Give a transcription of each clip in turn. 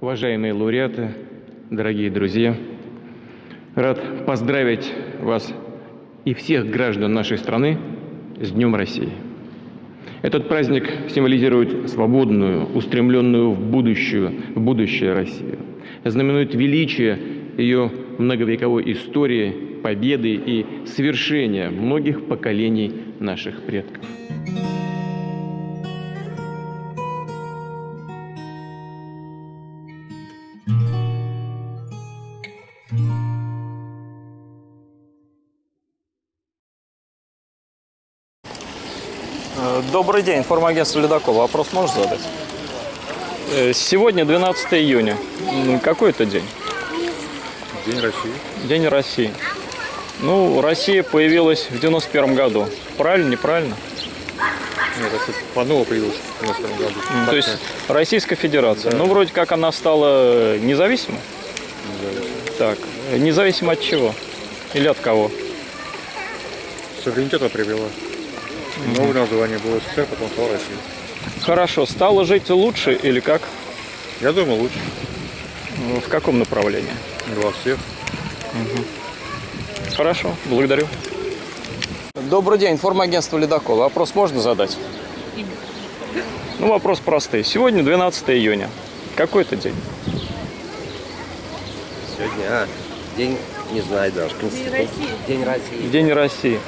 Уважаемые лауреаты, дорогие друзья, рад поздравить вас и всех граждан нашей страны с Днем России. Этот праздник символизирует свободную, устремленную в, будущую, в будущее Россию, знаменует величие ее многовековой истории, победы и свершения многих поколений наших предков. Добрый день, информагентство «Ледокол». Вопрос можешь задать? Э, Сегодня 12 июня. Какой это день? День России. День России. Ну, Россия появилась в 91 году. Правильно, неправильно? Нет, это по-новому появилось в 91 году. М, Так То есть нет, Российская Федерация. Да. Ну, вроде как она стала независимой. не зависит. Так, э, независимо от чего? Или от кого? Суверенитета привела. Новое название было СССР, потом стала Россия. Хорошо, стало жить лучше или как? Я думаю, лучше. Ну, В каком направлении? Во всех. Хорошо, благодарю. Добрый день, информагентство «Ледокол». Вопрос можно задать? Ну, вопрос простой. Сегодня 12 июня. Какой это день? Сегодня, а, день, не знаю даже, Конституции. День России. День России.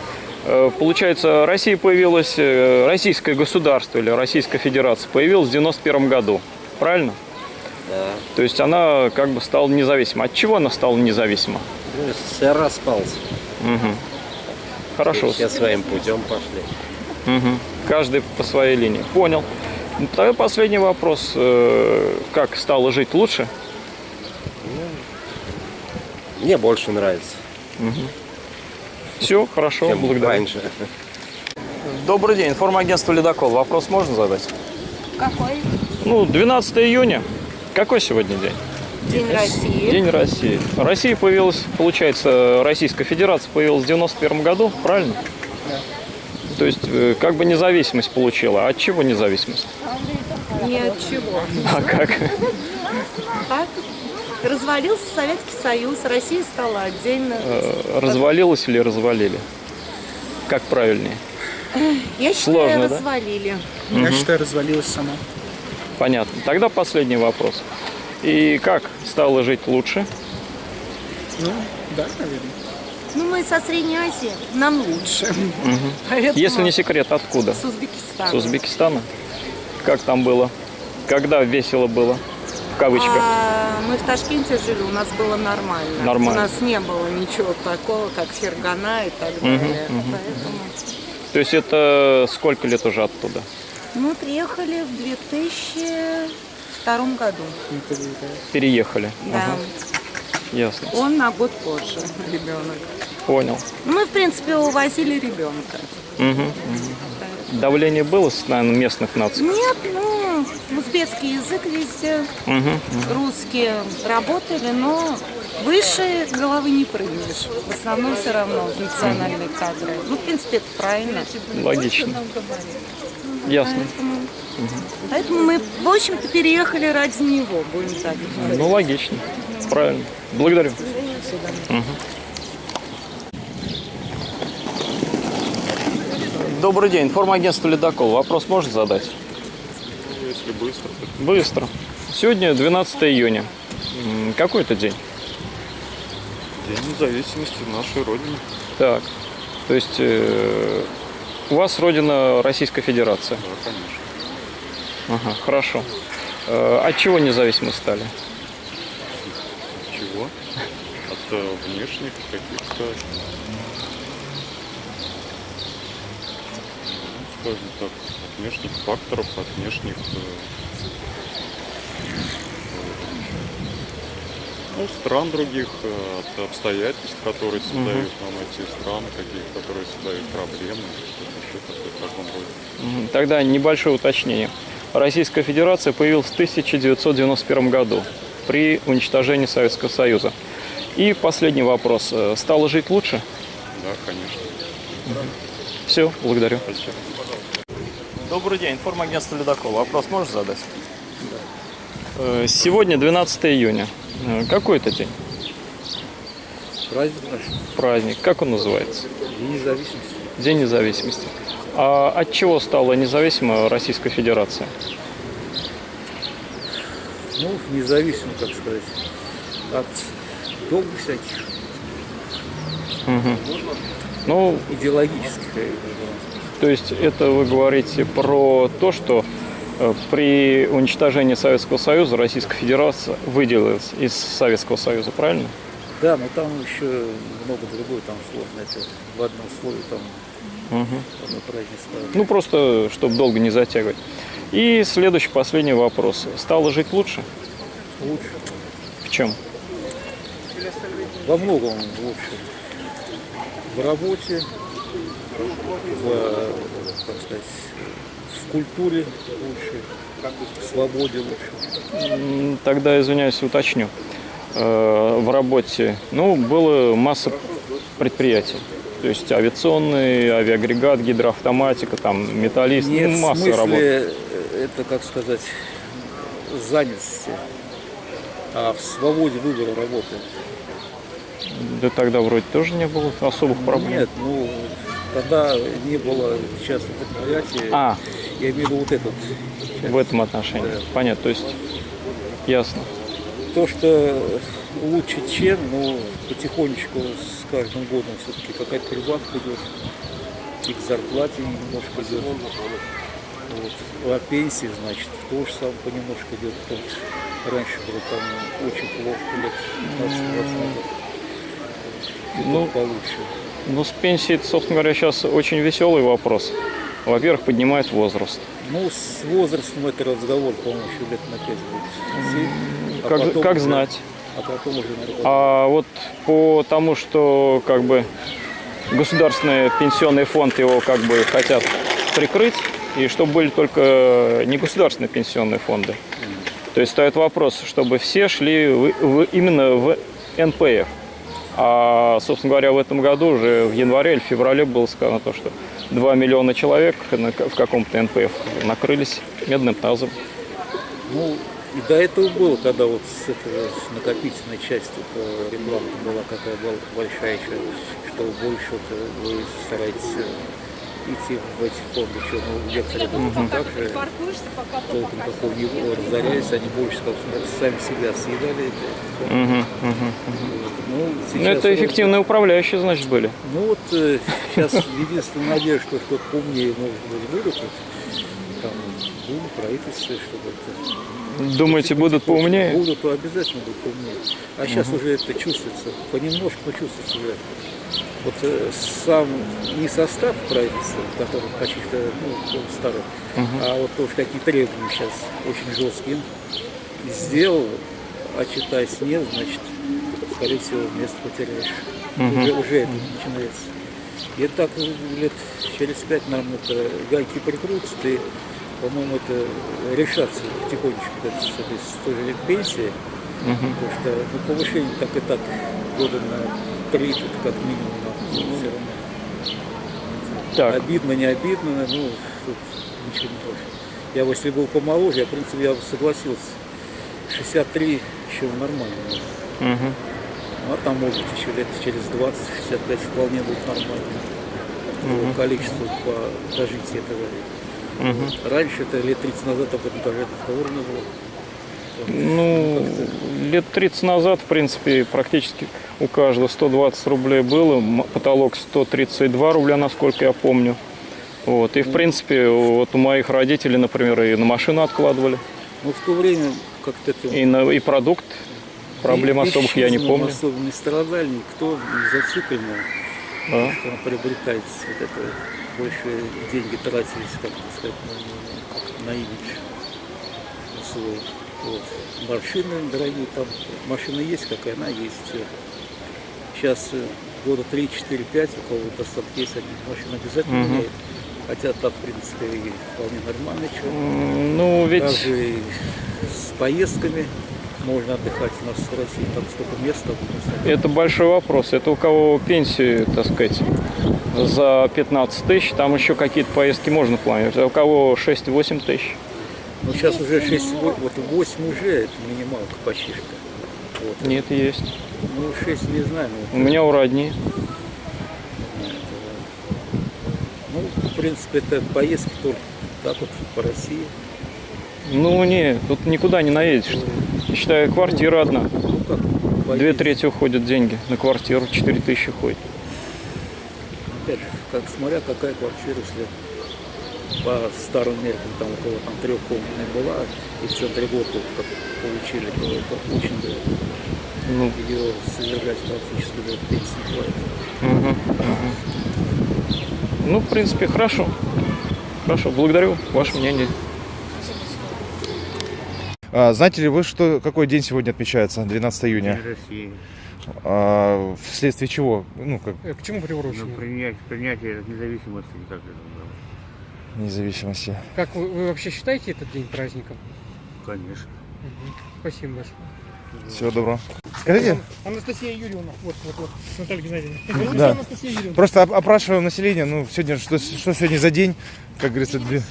Э, Получается, Россия появилась, э, российское государство или Российская Федерация появилась в 91 году. Правильно? Да. То есть она как бы стала независима. От чего она стала независима? Ну, СССР распался. Мгм. Хорошо. Все своим путем пошли. Мгм. Каждый по своей линии. Понял. Ну, Тогда последний вопрос. Э, Как стало жить лучше? Мне больше нравится, Все, хорошо, чем благодарю. раньше. Добрый день, информагентство «Ледокол». Вопрос можно задать? Какой? Ну, 12 июня. Какой сегодня день? День России. День России. Россия появилась, получается, Российская Федерация появилась в 91 году, правильно? То есть, э, как бы независимость получила. А от чего независимость? Ни от чего. А как? Так? Развалился Советский Союз, Россия стала отдельно. Э, Развалилась или развалили? Как правильнее? Я считаю, сложно, да? развалили. Я считаю, развалилась сама. Понятно. Тогда последний вопрос. И как стало жить лучше? Ну, да, наверное. Ну, мы со Средней Азии, нам лучше. Поэтому Если не секрет, откуда? С Узбекистана. С Узбекистана? Как там было? Когда весело было? Кавычках. А, мы в Ташкенте жили, у нас было нормально. Нормально. У нас не было ничего такого, как Фергана и так далее. Поэтому То есть это сколько лет уже оттуда? мы приехали в 2002 году. Переехали. Да. Ага, ясно. Он на год позже, ребенок. Понял. Мы, в принципе, увозили ребенка. Мгм, мгм. Давление было наверное, местных наций? Нет, ну, узбекский язык везде, Мгм. русские работали, но выше головы не прыгнешь. В основном все равно национальные кадры. Ну, в принципе, это правильно. Логично. Ясно. Поэтому, поэтому мы, в общем-то, переехали ради него, будем так говорить. Ну, логично. Правильно. Благодарю. Добрый день, информагентство «Ледокол». Вопрос можно задать? Если быстро, Быстро. Сегодня 12 июня. Какой это день? День независимости нашей Родины. Так. То есть э, у вас родина Российская Федерация. Да, конечно. Ага, хорошо. Э, от чего независимы стали? Чего? От э, внешних каких-то, ну, скажем так, от внешних факторов, от внешних э, ну, стран других, э, от обстоятельств, которые создают нам эти страны, какие которые создают проблемы, еще в таком роде. Тогда небольшое уточнение. Российская Федерация появилась в 1991 году при уничтожении Советского Союза. И последний вопрос. Э, Стало жить лучше? Да, конечно. Все, благодарю. Спасибо. Добрый день, информагентство «Ледокол». Вопрос можешь задать? Э, Сегодня 12 июня. Э, Какой это день? Праздник наш, Праздник. Как он называется? День независимости. День независимости. А от чего стала независима Российская Федерация? Ну, независимо, так сказать, от долга всяких Ну, идеологических. То есть это вы говорите про то, что э, при уничтожении Советского Союза Российская Федерация выделилась из Советского Союза, правильно? Да, но там еще много другого, там сложно. Это в одном слове там празднество. Ну, просто, чтобы долго не затягивать. И следующий, последний вопрос. Стало жить лучше? Лучше. В чем? Во многом лучше. В работе, в, как сказать, в культуре лучше, в свободе лучше. Тогда, извиняюсь, уточню. Э, В работе, ну, было масса предприятий. То есть авиационный, авиагрегат, гидроавтоматика, там, металлист, Нет, ну, масса смысле, работ. э, это, как сказать, занятости, а в свободе выбора работы. Да тогда вроде тоже не было особых проблем. Нет, ну, тогда не было частных предприятий. А, Я имею в виду вот этот. в этом отношении. Понятно, то есть ясно. То, что лучше чем, ну, потихонечку с каждым годом все-таки какая-то прибавка идет. И к зарплате немножко идет. Вот. А пенсии, значит, тоже сам понемножку идет. Потому что раньше было там очень плохо, лет 15-20 назад. Ну, Ну, получше. Ну, с пенсией, собственно говоря, сейчас очень веселый вопрос. Во-первых, поднимает возраст. Ну, с возрастом это разговор, по-моему, еще лет на пять будет. Семь, а Как, потом как уже- знать? А потом уже, наверное, А вот по тому, что как бы государственный пенсионный фонд его как бы хотят прикрыть, и чтобы были только не государственные пенсионные фонды. То есть стоит вопрос, чтобы все шли в- в- именно в НПФ. А, собственно говоря, в этом году уже в январе или феврале было сказано то, что 2 миллиона человек в каком-то НПФ накрылись медным тазом. Ну, и до этого было, когда вот с этого с накопительной части э, реклама была какая была большая что больше вот, вы стараетесь э, идти в эти фонды, что ну, некоторые mm так же толком такого не было, разорялись, они больше как сами себя съедали. Мгм, мгм. Ну, Ну, это эффективные управляющие, значит, были. Ну вот э, сейчас единственная надежда, что что-то поумнее, может быть, вот, Там будут правительство, чтобы это... Думаете, будут поумнее? Будут, обязательно будут поумнее. А сейчас уже это чувствуется, понемножку, но чувствуется уже. Вот э, сам не состав правительства, который каких-то ну, старый, а вот тоже какие требования сейчас очень жесткие сделал, а читать нет, значит, скорее всего, место потеряешь. Уже, уже это начинается. И так лет через пять нам это гайки прикрутятся, и, по-моему, это решаться потихонечку это, с, той же пенсии. Потому что ну, повышение так и так года на три, тут как минимум, равно. Так, Обидно, не обидно, ну, тут ничего не больше. Я если был помоложе, я, в принципе, я бы согласился. 63 еще нормально. мгм. Ну, а там, может быть, еще лет через 20-65 вполне будет нормально. По количеству по дожития этого. Мгм. Раньше, это лет 30 назад, об этом даже разговора не было. Ну, лет 30 назад, в принципе, практически у каждого 120 рублей было, потолок 132 рубля, насколько я помню. Вот. И, в принципе, вот у моих родителей, например, и на машину откладывали, Но в то время как-то это... и, на, и продукт. Проблем и особых я не помню. особо не страдали никто, не зациклен. Да. что приобретается вот это больше деньги тратились, как сказать, на, на имидж на свой. Вот. Машины дорогие, там машина есть, какая она есть. Сейчас э, года 3, 4, 5, у кого достаток есть, они машину обязательно Мгм. меняют. Хотя так, в принципе, и вполне нормально. Чего. М, Ну, ведь Также и с поездками можно отдыхать у нас в России, там столько места. это большой вопрос. Это у кого пенсии, так сказать, за 15 тысяч, там еще какие-то поездки можно планировать. А у кого 6-8 тысяч. Ну, сейчас уже 6, вот 8 уже, это минималка почти что. Вот. Нет, есть. Ну, 6 не знаю, У ну, меня у родни. ну, в принципе, это поездки только так вот по России. Ну, не, тут никуда не наедешь. Считай, квартира одна. Ну, как Две трети уходят деньги на квартиру, четыре тысячи ходит. Опять же, как смотря какая квартира, если по старым меркам там около там трехкомнатной была, и в центре города вот как получили, то это очень дорого. Ну, Ее содержать практически до пенсии хватит. мгм, мгм. ну, в принципе, хорошо. Хорошо, благодарю ваше мнение. А, знаете ли вы, что, какой день сегодня отмечается, 12 июня? России. А, вследствие чего? Ну, как Э, К чему Ну, приурочено? принять, принятие независимости не так это было. Независимости. Как вы, вы вообще считаете этот день праздником? Конечно. Мгм. Спасибо большое. Всего доброго. Скажите, Анастасия Юрьевна. Вот, вот, вот. Наталья Геннадьевна. Да. Анастасия Юрьевна. просто оп- опрашиваем население, ну, сегодня, что, что сегодня за день, как говорится, две-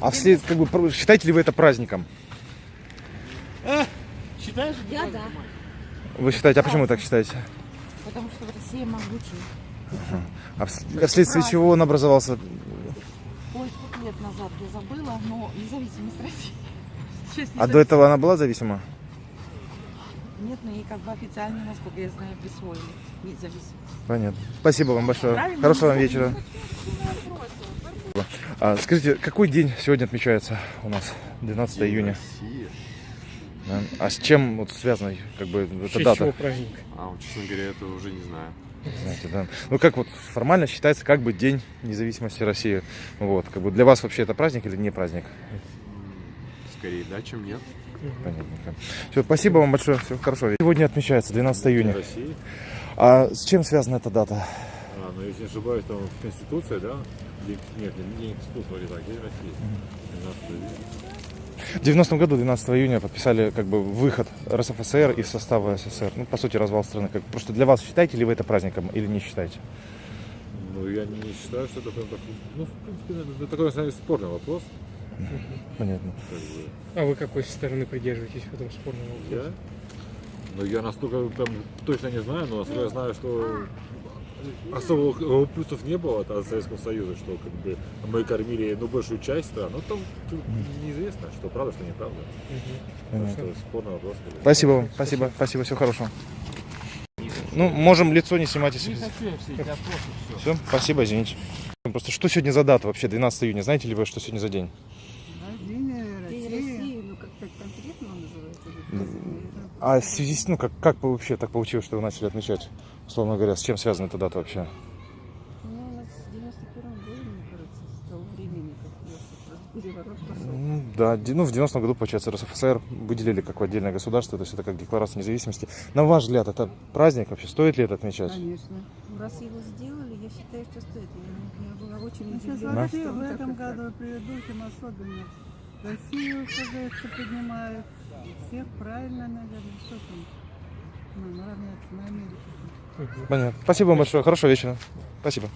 а вслед, как бы, про- считаете ли вы это праздником? Считаешь? Я да, Вы считаете, а почему вы так считаете? потому что Россия могучая. А вс- а вследствие чего он образовался? Назад я забыла, но независимость России. Сейчас А до этого она была зависима? Нет, но ей как бы официально, насколько я знаю, присвоили независимость. Понятно. Спасибо вам большое. Правильно. Хорошего вам вечера. А, скажите, какой день сегодня отмечается у нас? 12 июня. Россия. Да. А с чем вот связана как бы эта честь дата? чего праздник? А честно говоря, это уже не знаю. Знаете, да. Ну как вот формально считается как бы День независимости России. Вот, как бы для вас вообще это праздник или не праздник? Скорее да, чем нет. Понятненько. Все, спасибо вам большое. Всего хорошего. Сегодня отмечается 12 июня. России. А с чем связана эта дата? А, ну если не ошибаюсь, там Конституция, да? День- Нет, не, не Конституция, вроде так, День России. 12 июня. В 90 году, 12 июня, подписали как бы выход РСФСР из состава СССР. Ну, по сути, развал страны. Как, просто для вас считаете ли вы это праздником или не считаете? Ну, я не считаю, что это прям так... Ну, в принципе, это такой, на самом деле, спорный вопрос. Понятно. Как бы. А вы какой стороны придерживаетесь в этом спорном вопросе? Я? Ну, я настолько прям точно не знаю, но я знаю, что особых э, плюсов не было от, Советского Союза, что как бы мы кормили ну, большую часть стран. Ну, там неизвестно, что правда, что неправда. Так что спорный вопрос. Спасибо вам. Спасибо. Спасибо. Всего хорошего. Ну, можем лицо не снимать, если... Все, спасибо, извините. Просто что сегодня за дата вообще, 12 июня? Знаете ли вы, что сегодня за день? День России, ну как-то конкретно называется. А в связи с, ну, как, как бы вообще так получилось, что вы начали отмечать? Условно говоря, с чем связана эта дата вообще? Ну, у нас в 91 году, мне кажется, с того времени, как я переворот пошел. Ну, Да, ну, в 90-м году, получается, РСФСР выделили как отдельное государство, то есть это как декларация независимости. На ваш взгляд, это праздник вообще? Стоит ли это отмечать? Конечно. Раз его сделали, я считаю, что стоит. Я, я была очень Ну, Сейчас удивлена, он в этом году, и предыдущем особенно. Россию, как говорится, поднимают. Всех правильно, наверное, что там. Ну, равняться на Америку. Понятно. Спасибо вам большое. Хорошего вечера. Спасибо.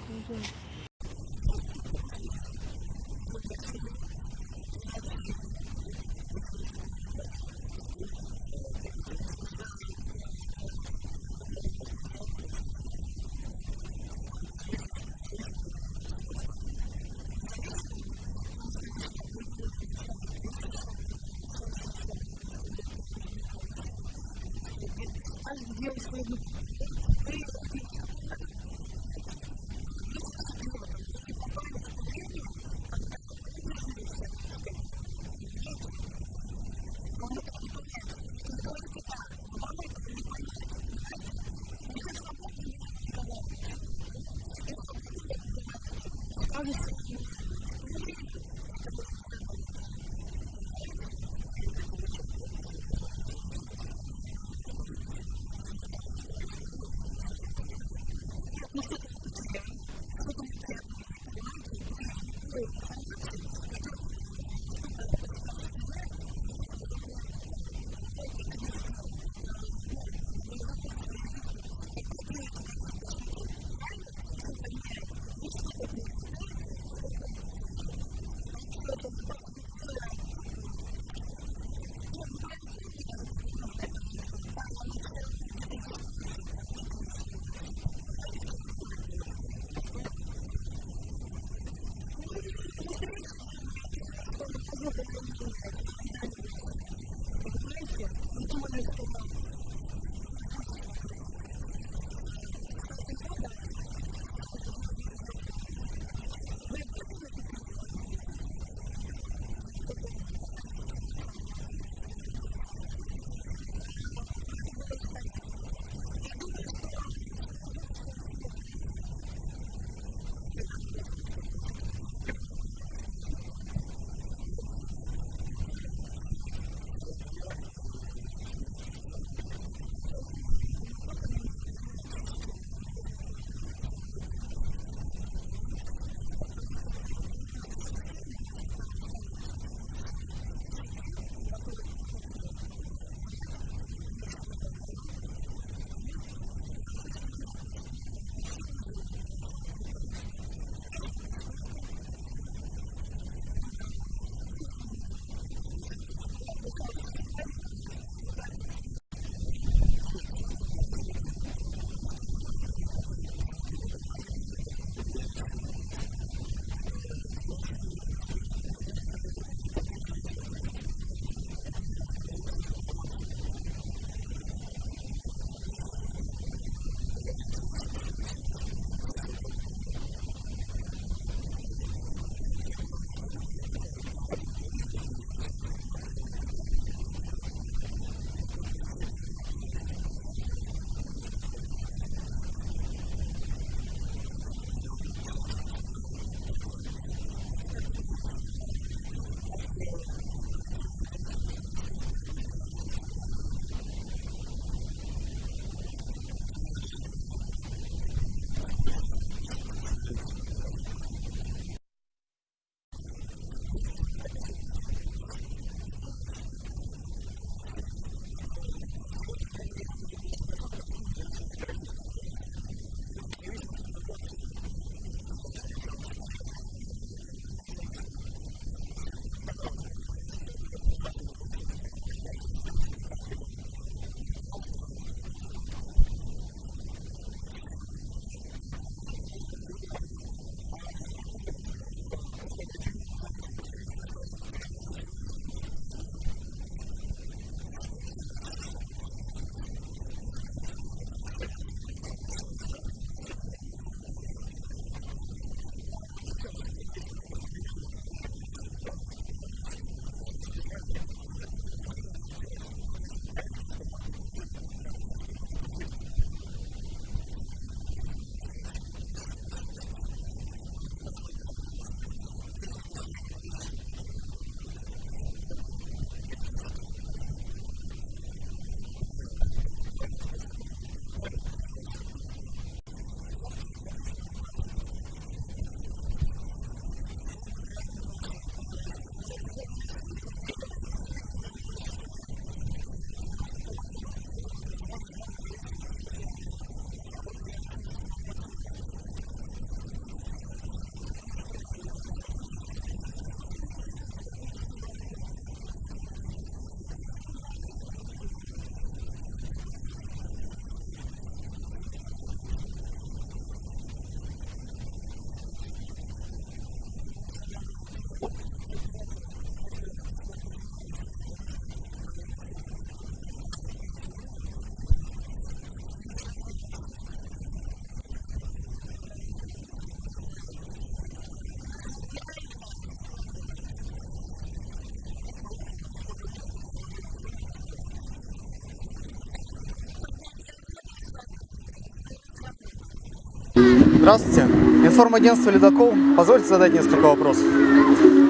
Здравствуйте. Информагентство «Ледокол». Позвольте задать несколько вопросов.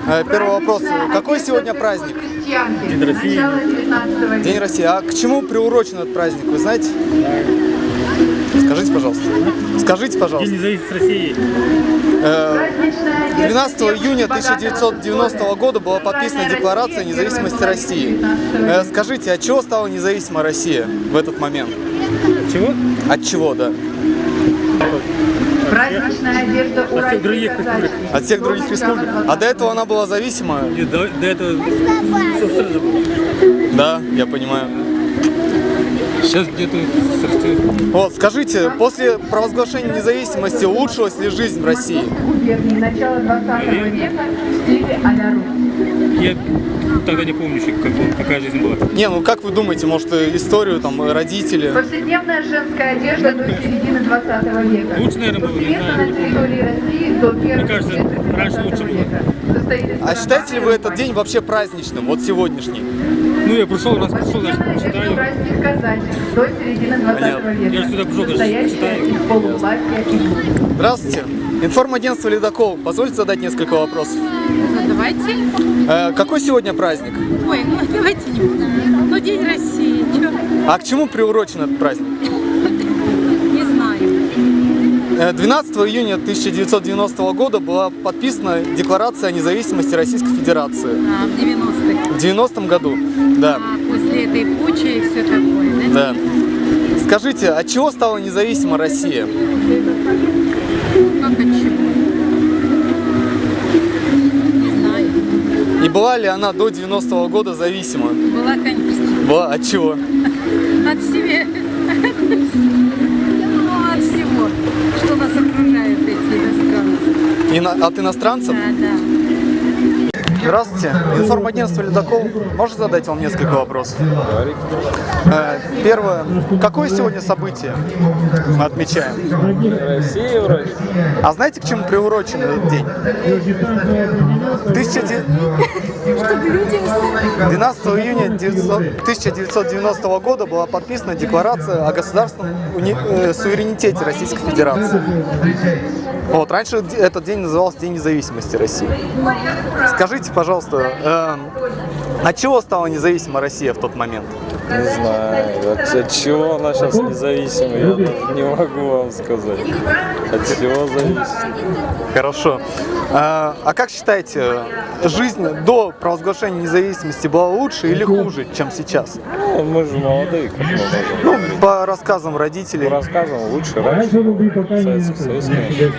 Э, Первый вопрос. Какой сегодня праздник? День России. День России. А к чему приурочен этот праздник, вы знаете? Скажите, пожалуйста. Скажите, пожалуйста. День независимости России. Э, 12 июня 1990 года была подписана Декларация независимости России. Э, Скажите, от чего стала независима Россия в этот момент? Чего? От чего, да? Праздничная одежда у От всех других республик. От всех других республик? А до этого она была зависима? И до, до этого. Да, я понимаю. Сейчас где-то. Вот, скажите, после провозглашения независимости улучшилась ли жизнь в России? Начало 20 века в стиле. Я тогда не помню, еще, как, какая жизнь была. Не, ну как вы думаете, может историю, там, родители? Повседневная женская одежда до середины 20 века. Лучше, наверное, было, не знаю. на территории России до первой кажется, раньше 20 лучше было. А считаете ли вы этот день вообще праздничным, вот сегодняшний? Ну, я пришел, раз пришел, одежда читаю. до середины 20 Понятно. века. Я сюда пришел, даже читаю. Здравствуйте. Информагентство «Ледокол». Позвольте задать несколько вопросов. Давайте. Э, какой сегодня праздник? Ой, ну давайте не будем. Ну, День России. Чё? А к чему приурочен этот праздник? Не знаю. Э, 12 июня 1990 года была подписана Декларация о независимости Российской Федерации. А, в 90-х. В 90 году, да. А после этой пучи и все такое, да? Да. Скажите, от чего стала независима Россия? И была ли она до 90 года зависима? Была, конечно. Была. От чего? От себя. Ну, от всего, что нас окружает эти иностранцы. Ино- От иностранцев? Да, да. Здравствуйте. Информагентство «Ледокол». Можно задать вам несколько вопросов? Э, Первое. Какое сегодня событие мы отмечаем? Россия вроде. А знаете, к чему приурочен этот день? 1900 12 июня 900 1990 года была подписана Декларация о государственном э, суверенитете Российской Федерации. Вот, раньше этот день назывался День независимости России. Скажите, пожалуйста, эм, от чего стала независима Россия в тот момент? Не знаю, от, от чего она сейчас независима, я даже не могу вам сказать. От чего зависит? Хорошо. А, а как считаете, жизнь до провозглашения независимости была лучше или хуже, чем сейчас? Ну, мы же молодые, как мы можем Ну, по рассказам родителей. По рассказам лучше раньше. Советский Союз, конечно.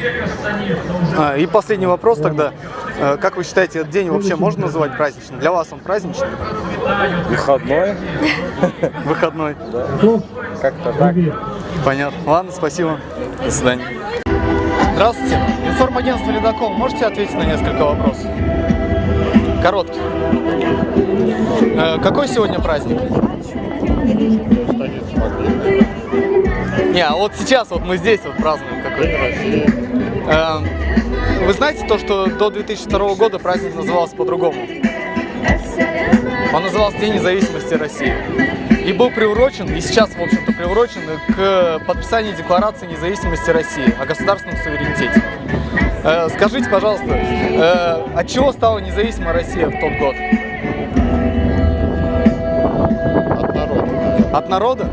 А, и последний вопрос тогда. Э, Как вы считаете, этот день вообще можно называть праздничным? Для вас он праздничный? Выходной, Выходной. да. Как-то так. Понятно. Ладно, спасибо. До свидания. Здравствуйте. Информагентство «Ледокол». Можете ответить на несколько вопросов? Коротких. Э, Какой сегодня праздник? Не, а вот сейчас вот мы здесь вот празднуем какой Э, Вы знаете то, что до 2002 года праздник назывался по-другому? Он назывался День независимости России. И был приурочен, и сейчас, в общем-то, приурочен к подписанию Декларации независимости России о государственном суверенитете. Э, Скажите, пожалуйста, э, от чего стала независима Россия в тот год? От народа. От народа?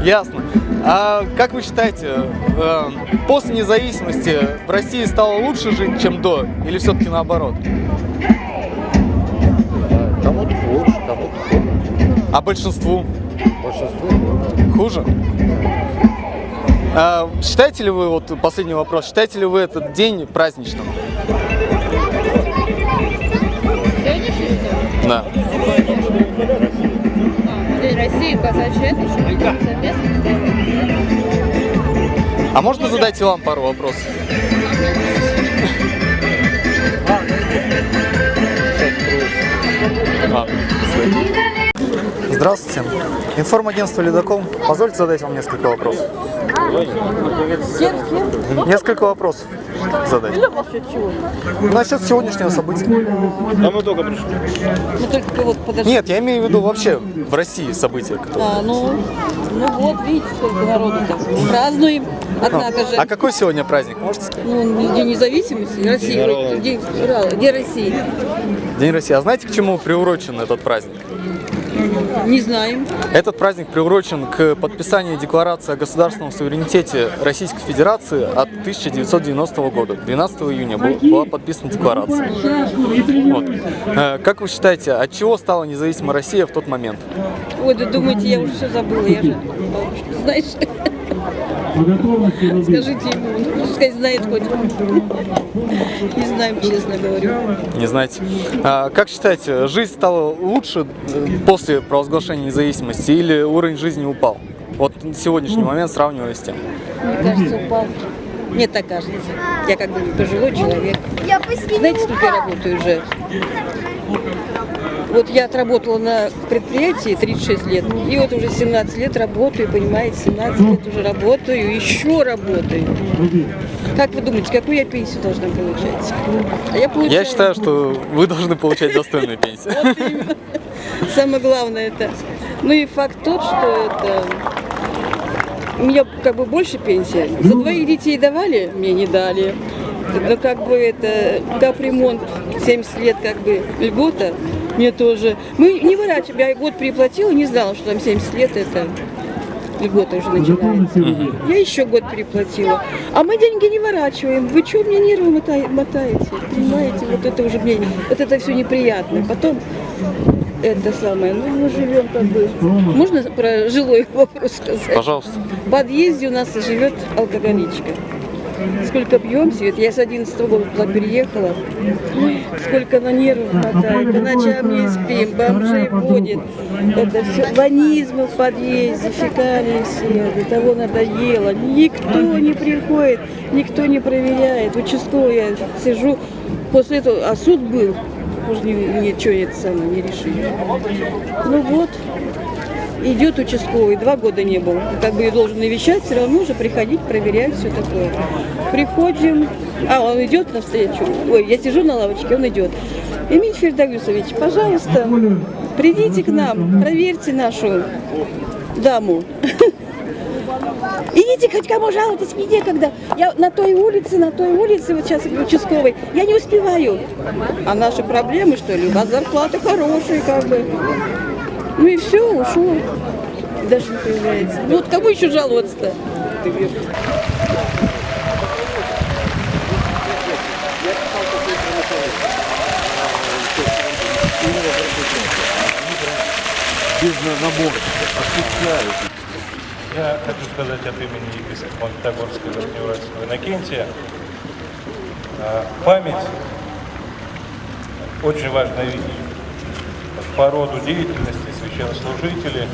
Ясно. А как вы считаете, э, после независимости в России стало лучше жить, чем до? Или все-таки наоборот? Кому-то лучше, кому-то хуже. А большинству Большинству хуже? А считаете ли вы, вот последний вопрос, считаете ли вы этот день праздничным? России, казачья, это еще совместно. А можно задать и вам пару вопросов? Здравствуйте. Информагентство «Ледокол». Позвольте задать вам несколько вопросов. Несколько вопросов задать. Насчет сегодняшнего события. Да мы только пришли. Ну только вот подожди. Нет, я имею в виду вообще в России события. которые- А, ну, ну вот, видите, сколько народу-то. Празднуем, однако же. А какой сегодня праздник, можете сказать? Ну, День независимости России. День День. Где Россия? День России. А знаете, к чему приурочен этот праздник? Не знаем. Этот праздник приурочен к подписанию Декларации о государственном суверенитете Российской Федерации от 1990 года. 12 июня был- была подписана декларация. Вот. Э, Как вы считаете, от чего стала независимая Россия в тот момент? Ой, да думаете, я уже все забыла, я же Скажите ему, ну, пускай знает хоть. Не знаем, честно говорю. Не знаете. А Как считаете, жизнь стала лучше э, после провозглашения независимости или уровень жизни упал? Вот на сегодняшний момент сравнивая с тем. Мне кажется, упал. Мне так кажется. Я как бы пожилой человек. Знаете, сколько я работаю уже? Вот я отработала на предприятии 36 лет, и вот уже 17 лет работаю, понимаете, 17 лет уже работаю, еще работаю. Как вы думаете, какую я пенсию должна получать? А я получаю... Я считаю, что вы должны получать достойную пенсию. Самое главное это. Ну и факт тот, что это у меня как бы больше пенсия. За двоих детей давали, мне не дали. Но как бы это капремонт 70 лет как бы льгота, мне тоже. Мы не выращивали, я год переплатила, не знала, что там 70 лет это льгота уже начинается. Я еще год переплатила. А мы деньги не ворачиваем. Вы что мне нервы мотаете? Понимаете, вот это уже мне, вот это все неприятно. Потом это самое, ну мы живем как бы, можно про жилой вопрос сказать? Пожалуйста. В подъезде у нас живет алкоголичка. Сколько пьем, Свет, я с 11 года переехала. Сколько на нервов мотает, по ночам не спим, бомжей водит. Это все, ванизмы в подъезде, фекалии все, до того надоело. Никто не приходит, никто не проверяет. Участковый я сижу, после этого, а суд был, уже ни- ничего это самое не решили. Ну вот, идет участковый, два года не был. Как бы ее должен навещать, все равно же приходить, проверять, все такое. Приходим, а он идет навстречу. Ой, я сижу на лавочке, он идет. Эмиль Фердагюсович, пожалуйста, придите к нам, проверьте нашу даму. Идите хоть кому жалуйтесь, мне некогда. Я на той улице, на той улице, вот сейчас участковой, я не успеваю. А наши проблемы, что ли? У вас зарплаты хорошие, как бы. Ну и все, ушел. Даже не появляется. Ну вот кому еще жаловаться-то? без набора. Осуществляют. Я хочу сказать от имени епископа Магнитогорского Верхнеуральского Иннокентия. а, Память – очень важная вещь. По роду деятельности священнослужители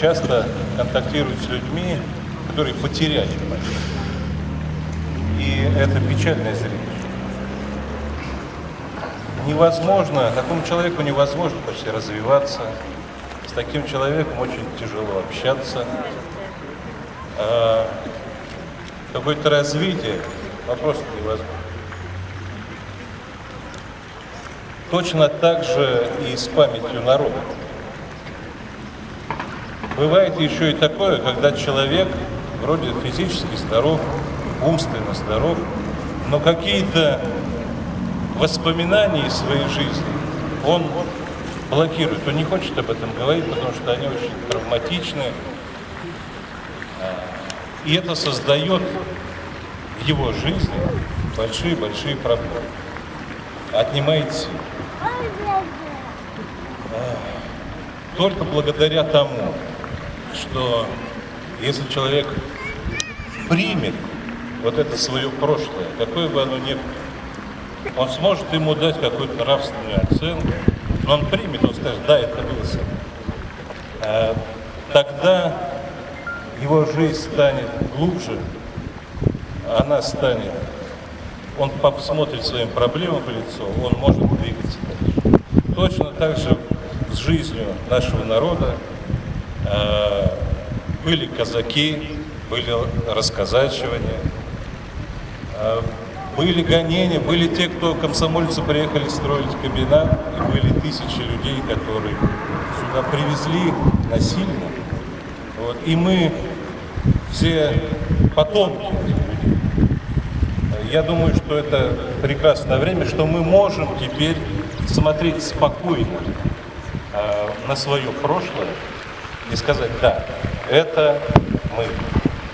часто контактируют с людьми, которые потеряли память. И это печальное зрелище. Невозможно, такому человеку невозможно почти развиваться, с таким человеком очень тяжело общаться. А, Какое-то развитие вопрос невозможно. Точно так же и с памятью народа. Бывает еще и такое, когда человек вроде физически здоров, умственно здоров, но какие-то воспоминания из своей жизни он блокирует, он не хочет об этом говорить, потому что они очень травматичны. И это создает в его жизни большие-большие проблемы. Отнимает силы. А, Только благодаря тому, что если человек примет вот это свое прошлое, какое бы оно ни было, он сможет ему дать какую-то нравственную оценку, он примет, он скажет, да, это было со мной. А, Тогда его жизнь станет глубже, она станет, он посмотрит своим проблемам в лицо, он может двигаться дальше. Точно так же с жизнью нашего народа э, были казаки, были расказачивания, э, были гонения, были те, кто комсомольцы приехали строить комбинат, и были тысячи людей, которые сюда привезли насильно. Вот. И мы все потомки. Я думаю, что это прекрасное время, что мы можем теперь смотреть спокойно э, на свое прошлое и сказать, да, это мы,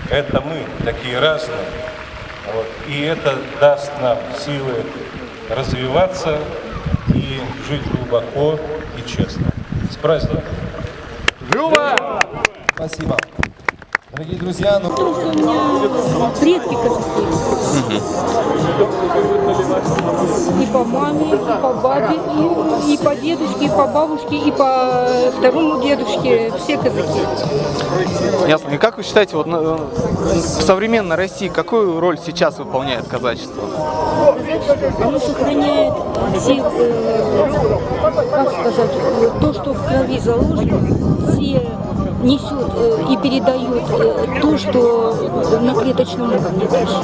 это мы, такие разные. Вот. И это даст нам силы развиваться и жить глубоко и честно. С праздником! Люба! Спасибо. Дорогие друзья, ну... Предки казахи. И по маме, и по бабе, и, и по дедушке, и по бабушке, и по второму дедушке. Все казаки. Ясно. И как вы считаете, вот ну, в современной России какую роль сейчас выполняет казачество? Оно сохраняет все, э, сказать, э, то, что в крови заложено, все несет э, и передает э, то, что на клеточном уровне дальше.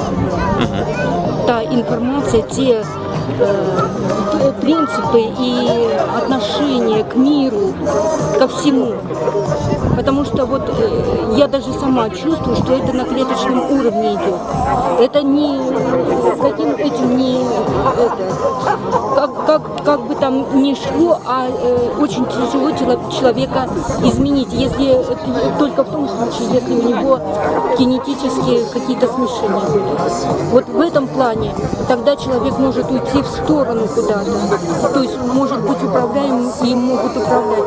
Та информация, те принципы и отношения к миру, ко всему. Потому что вот я даже сама чувствую, что это на клеточном уровне идет. Это не каким этим не это, как, как, как бы там ни шло, а э, очень тяжело чело- человека изменить, если только в том случае, если у него генетические какие-то смешения были. Вот в этом плане тогда человек может уйти в сторону куда-то, то есть может быть управляем и могут управлять.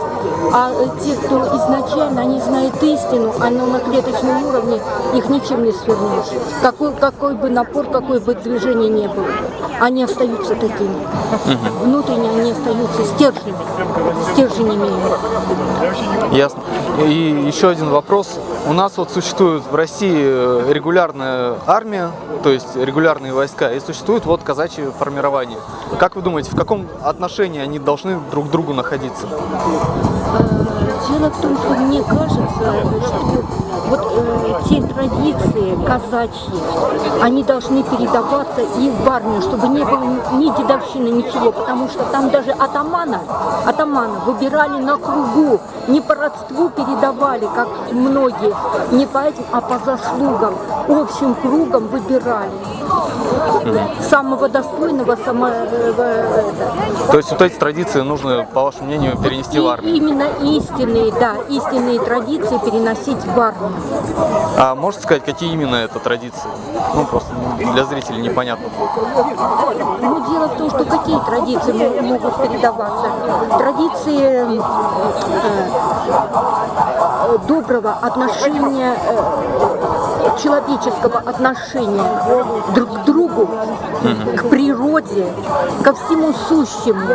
А э, те, кто изначально, они знают истину, а на клеточном уровне их ничем не свернешь. Какой, какой бы напор, какое бы движение не было. Они остаются такими. Внутренне они остаются стержнями, стержень имеют. Ясно. И еще один вопрос. У нас вот существует в России э, регулярная армия, то есть регулярные войска, и существует вот казачье формирование. Как вы думаете, в каком отношении они должны друг к другу находиться? Дело в том, что мне кажется, что вот э, те традиции казачьи, они должны передаваться и в армию, чтобы не было ни дедовщины, ничего, потому что там даже атамана, атамана выбирали на кругу, не по родству передавали, как многие, не по этим, а по заслугам, общим кругом выбирали. Самого достойного, самого... э, это. То есть вот эти традиции нужно, по вашему мнению, перенести в армию? Именно истинные, да, истинные традиции переносить в армию. А можете сказать, какие именно это традиции? Ну, просто для зрителей непонятно. Но дело в том, что какие традиции мо- могут передаваться? Традиции э, доброго отношения, э, человеческого отношения друг к другу, к природе, ко всему сущему.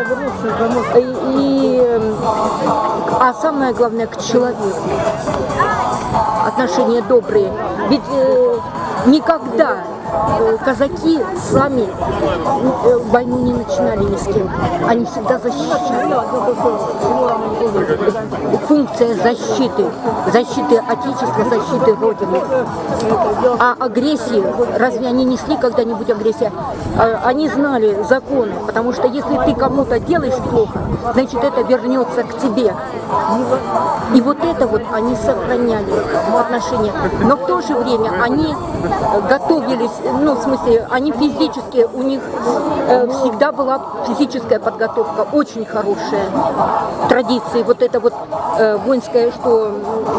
И, и, а самое главное, к человеку. Отношения добрые. Ведь э, никогда казаки сами э, войну не начинали ни с кем. Они всегда защищали. Функция защиты. Защиты Отечества, защиты Родины. А агрессии, разве они несли когда-нибудь агрессию? А, Они знали законы, потому что если ты кому-то делаешь плохо, значит это вернется к тебе. И вот это вот они сохраняли отношения. Но в то же время они э, готовились, ну, в смысле, они физически, у них э, всегда была физическая подготовка, очень хорошая. Традиции, вот это вот э, воинское, что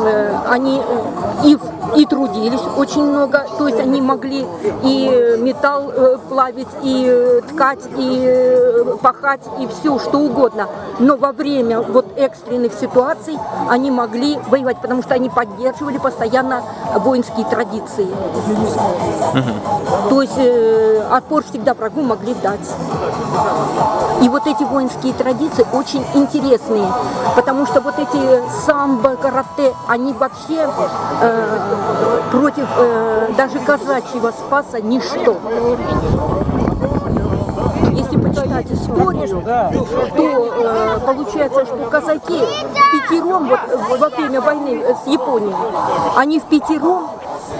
э, они э, и, в- и трудились очень много, то есть они могли и металл э, плавить, и э, ткать, и э, пахать, и все, что угодно. Но во время вот экстренных ситуаций они могли воевать, потому что они поддерживали постоянно воинские традиции. То есть э, отпор всегда врагу могли дать. И вот эти воинские традиции очень интересные, потому что вот эти самбо, карате, они вообще э, против э, даже казачьего спаса ничто. Если почитать историю, то э, получается, что казаки в пятером, вот во время войны с Японией, они в пятером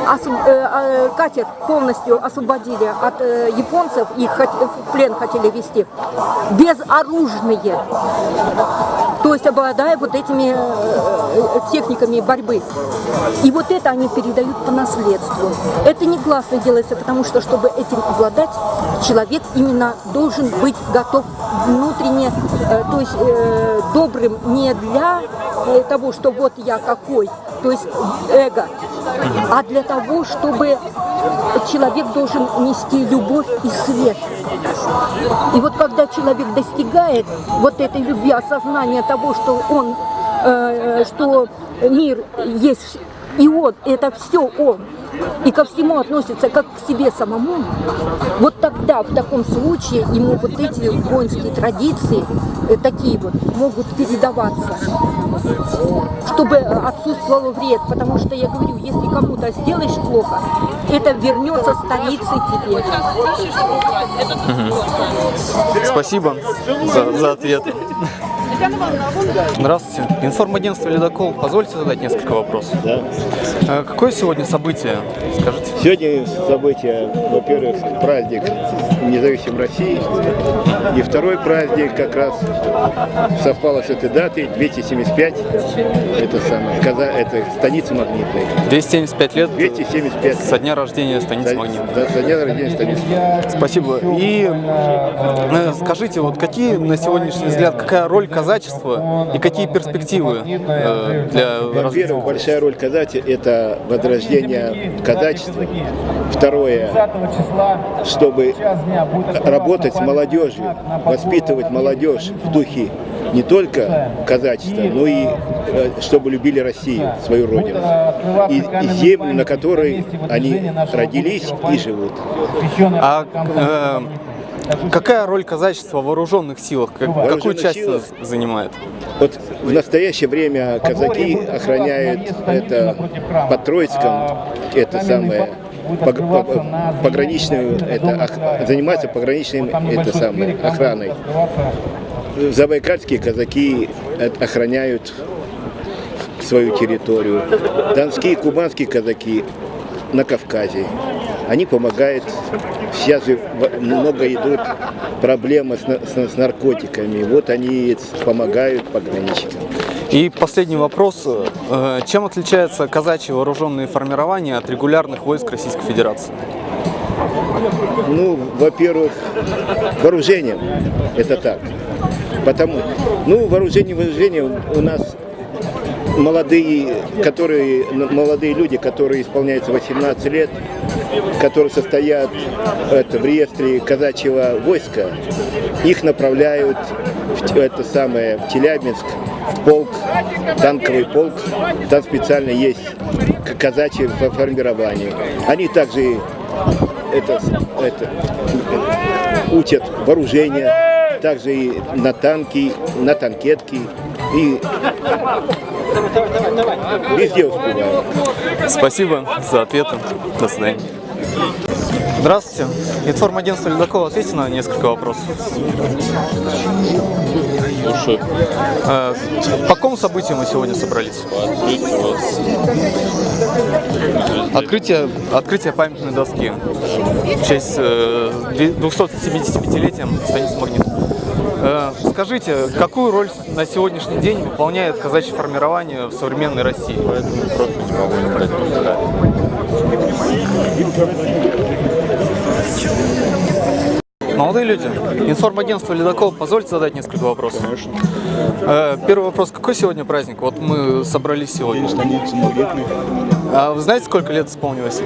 э, э, катер полностью освободили от э, японцев, их хот- в плен хотели вести, безоружные, то есть обладая вот этими э, техниками борьбы. И вот это они передают по наследству. Это негласно делается, потому что, чтобы этим обладать, человек именно должен быть готов внутренне, э, то есть э, добрым не для э, того, что вот я какой, то есть эго, а для того, чтобы человек должен нести любовь и свет. И вот когда человек достигает вот этой любви, осознания того, что он, э, что мир есть и он, это все он, и ко всему относится как к себе самому, вот тогда, в таком случае, ему вот эти воинские традиции, э, такие вот, могут передаваться, чтобы отсутствовал вред, потому что, я говорю, если кому-то сделаешь плохо, это вернется столицей тебе. Спасибо за, за ответ. Здравствуйте. Информагентство «Ледокол». Позвольте задать несколько вопросов. Да. Э, Какое сегодня событие? Скажите. Сегодня событие, во-первых, праздник независимой России. И второй праздник как раз совпало с этой датой, 275. Это самое, Каза, это станица магнитная. 275 лет 275. со дня рождения станицы Магнит. Да, со дня рождения станицы. Спасибо. И э, скажите, вот какие на сегодняшний взгляд, какая роль казачества и какие перспективы э, для Во-первых, большая роль казати – это возрождение казачества. Второе, чтобы работать с молодежью, воспитывать молодежь в духе не только казачества, но и э, чтобы любили Россию, свою родину. И, и землю, на которой они родились и живут. А э, какая роль казачества в вооруженных силах? Как- какую часть силах? занимает? Вот в настоящее время казаки охраняют это под Троицком, это самое пог- по- пограничную, это ох- занимаются пограничным это самое охраной. Забайкальские казаки э, охраняют свою территорию. Донские, кубанские казаки на Кавказе. Они помогают. Сейчас же в- много идут проблемы с, с- с наркотиками. Вот они помогают пограничникам. И последний вопрос. Э, Чем отличаются казачьи вооруженные формирования от регулярных войск Российской Федерации? Ну, во-первых, вооружением. Это так. Потому, ну, вооружение, вооружение у нас молодые, которые, молодые люди, которые исполняются 18 лет, которые состоят это, в реестре казачьего войска, их направляют в это самое, в Челябинск, в полк, танковый полк. Там специально есть к- казачье фо- формирование. Они также это, это, учат вооружение, также и на танки, на танкетки и везде успевают. Спасибо за ответы. До свидания. Здравствуйте. Информагентство «Ледокол». Ответьте на несколько вопросов. Слушаю. Э, По какому событию мы сегодня собрались? Открытие, открытие памятной доски в честь э, 275-летием станицы Магнит. Э, Скажите, какую роль на сегодняшний день выполняет казачье формирование в современной России? Молодые люди, информагентство «Ледокол», позвольте задать несколько вопросов. Конечно. Первый вопрос, какой сегодня праздник? Вот мы собрались сегодня. Станица А вы знаете, сколько лет исполнилось?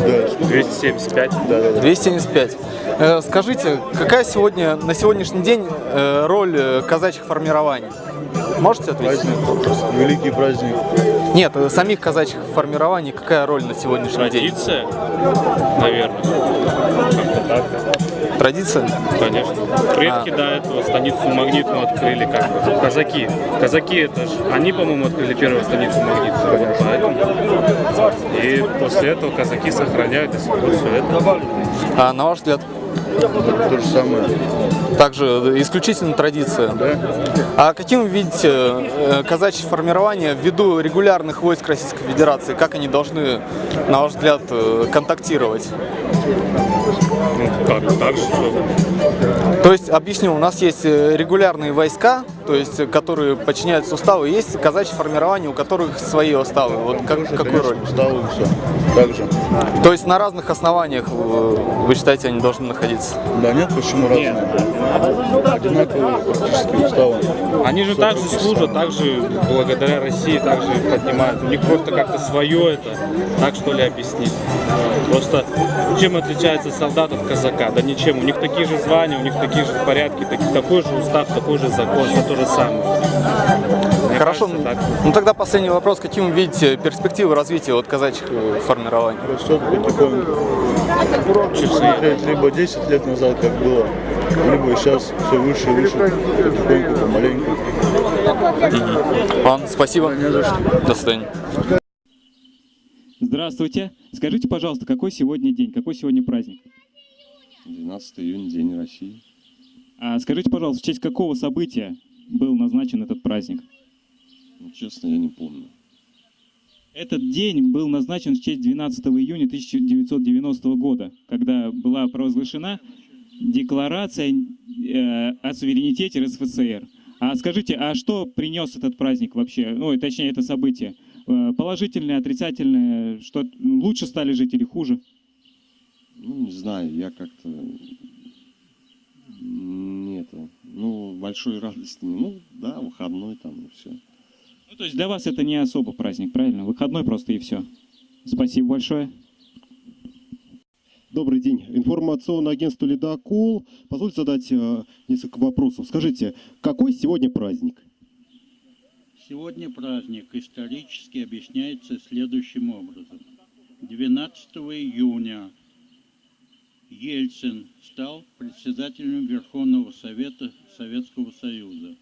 Да, 275. Да, да, 275. Э, Скажите, какая сегодня, на сегодняшний день э, роль э, казачьих формирований? Можете ответить? Великий праздник. Нет, э, самих казачьих формирований какая роль на сегодняшний день? Традиция, наверное. Так. Традиция? Конечно. Предки А. до этого станицу магнитную открыли как бы. Казаки. Казаки это же, они, по-моему, открыли первую станицу магнитную. Поэтому. И после этого казаки сохраняют до сих пор все это. А на ваш взгляд, То же самое. Также исключительно традиция. Да. А каким вы видите э, казачье формирование ввиду регулярных войск Российской Федерации? Как они должны, на ваш взгляд, э, контактировать? Так же, что... То есть, объясню, у нас есть э, регулярные войска, то есть, которые подчиняются уставу, и есть казачье формирование, у которых свои уставы. Вот как, какую роль? Уставы все. Так же. То есть на разных основаниях э, вы считаете, они должны находиться? Да нет, почему разные? Одинаковые практически уставы. Они же также служат, также благодаря России, также поднимают. У них просто как-то свое это, так что ли объяснить. Просто чем отличается солдат от казака? Да ничем. У них такие же звания, у них такие же порядки, такой же устав, такой же закон, все то же самое. Мне Хорошо, кажется, так. ну тогда последний вопрос. Каким вы видите перспективы развития вот казачьих э, формирований? Растет потихоньку. Смотреть либо 10 лет назад, как было, либо сейчас все выше и выше, потихоньку, помаленьку. Ладно, спасибо. До свидания. Здравствуйте. Скажите, пожалуйста, какой сегодня день, какой сегодня праздник? 12 июня, День России. А скажите, пожалуйста, в честь какого события был назначен этот праздник? Ну, честно, я не помню. Этот день был назначен в честь 12 июня 1990 года, когда была провозглашена декларация э, о суверенитете РСФСР. А скажите, а что принес этот праздник вообще? Ну, точнее, это событие? Э, Положительное, отрицательное? Что лучше стали жить или хуже? Ну, не знаю, я как-то... Нет, ну, большой радости не... Ну, да, выходной там и все. Ну, то есть для вас это не особо праздник, правильно? Выходной просто и все. Спасибо большое. Добрый день. Информационное агентство «Ледокол». Позвольте задать э, несколько вопросов. Скажите, какой сегодня праздник? Сегодня праздник исторически объясняется следующим образом. 12 июня Ельцин стал председателем Верховного Совета Советского Союза.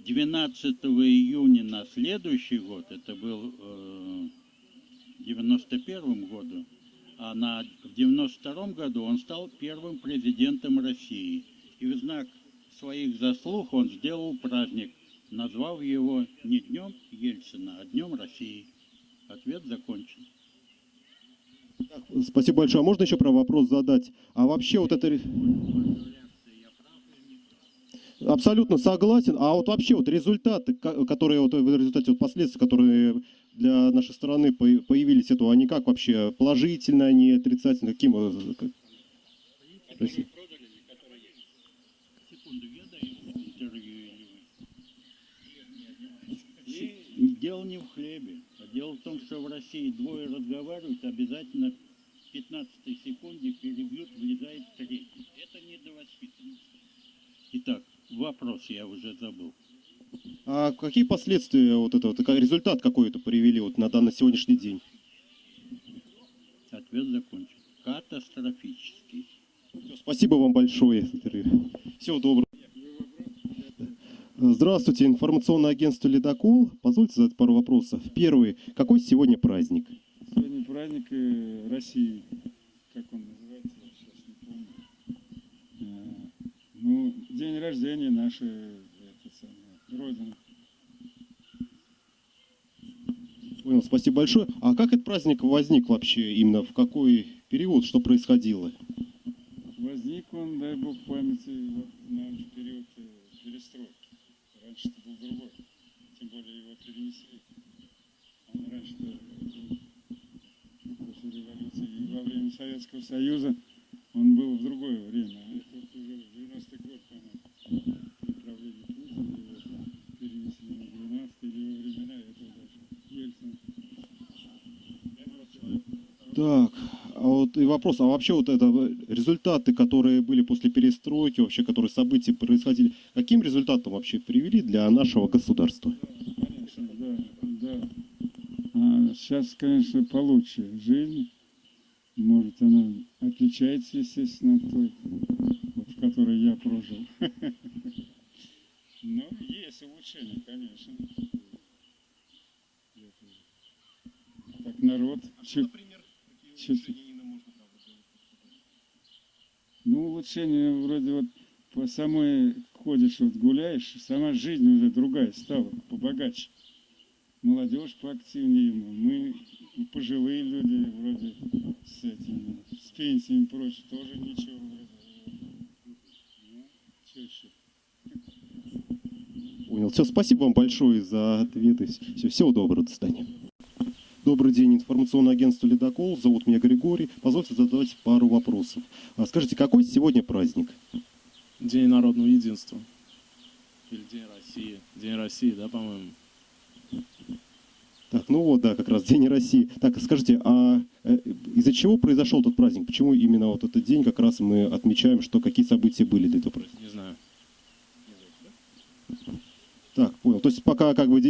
12 июня на следующий год, это был э, в 91 году, а на, в 92 году он стал первым президентом России. И в знак своих заслуг он сделал праздник, назвав его не Днем Ельцина, а Днем России. Ответ закончен. Спасибо большое. А можно еще про вопрос задать? А вообще вот это... Абсолютно согласен. А вот вообще вот результаты, ко- которые вот в результате вот последствий, которые для нашей страны по- появились, это они как вообще положительно, они отрицательно, каким? как- дело не в хлебе, дело в том, что в России двое разговаривают, обязательно в 15 секунде перебьют, влезает третий. Это не до воспитанности. Итак, вопрос я уже забыл. А какие последствия вот этого, результат какой-то привели вот на данный сегодняшний день? Ответ закончен. Катастрофический. Спасибо вам большое. Всего доброго. Здравствуйте, информационное агентство «Ледокол». Позвольте задать пару вопросов. Первый. Какой сегодня праздник? Сегодня праздник э, России. Как он называется, я сейчас не помню. Э, Ну, день рождения нашей это самое, Родины. Понял, спасибо большое. А как этот праздник возник вообще? Именно в какой период? Что происходило? Возник он, дай бог памяти, вот, в период э, перестройки. Раньше это был другой. Тем более его перенесли. Он раньше-то был после революции и во время Советского Союза он был в другое время. Это вот уже в 90-й год, по-моему, при правлении Путина его перенесли на 12 или во времена этого даже Ельцина. Так, а вот и вопрос, а вообще вот это результаты, которые были после перестройки, вообще, которые события происходили, каким результатом вообще привели для нашего государства? Конечно, да, да. А сейчас, конечно, получше жизнь. Может, она отличается, естественно, от той, вот, в которой я прожил. Но есть улучшения, конечно. Так народ улучшение вроде вот по самой ходишь, вот гуляешь, сама жизнь уже другая стала, побогаче. Молодежь поактивнее, мы пожилые люди вроде с этими, с пенсиями и прочее, тоже ничего вроде. Ну? Понял. Все, спасибо вам большое за ответы. Все, всего доброго, до свидания. Добрый день, информационное агентство «Ледокол». Зовут меня Григорий. Позвольте задать пару вопросов. А Скажите, какой сегодня праздник? День народного единства. Или День России. День России, да, по-моему? Так, ну вот, да, как раз День России. Так, скажите, а э, из-за чего произошел этот праздник? Почему именно вот этот день как раз мы отмечаем, что какие события были до этого праздника? Не знаю. Так, понял. То есть пока как бы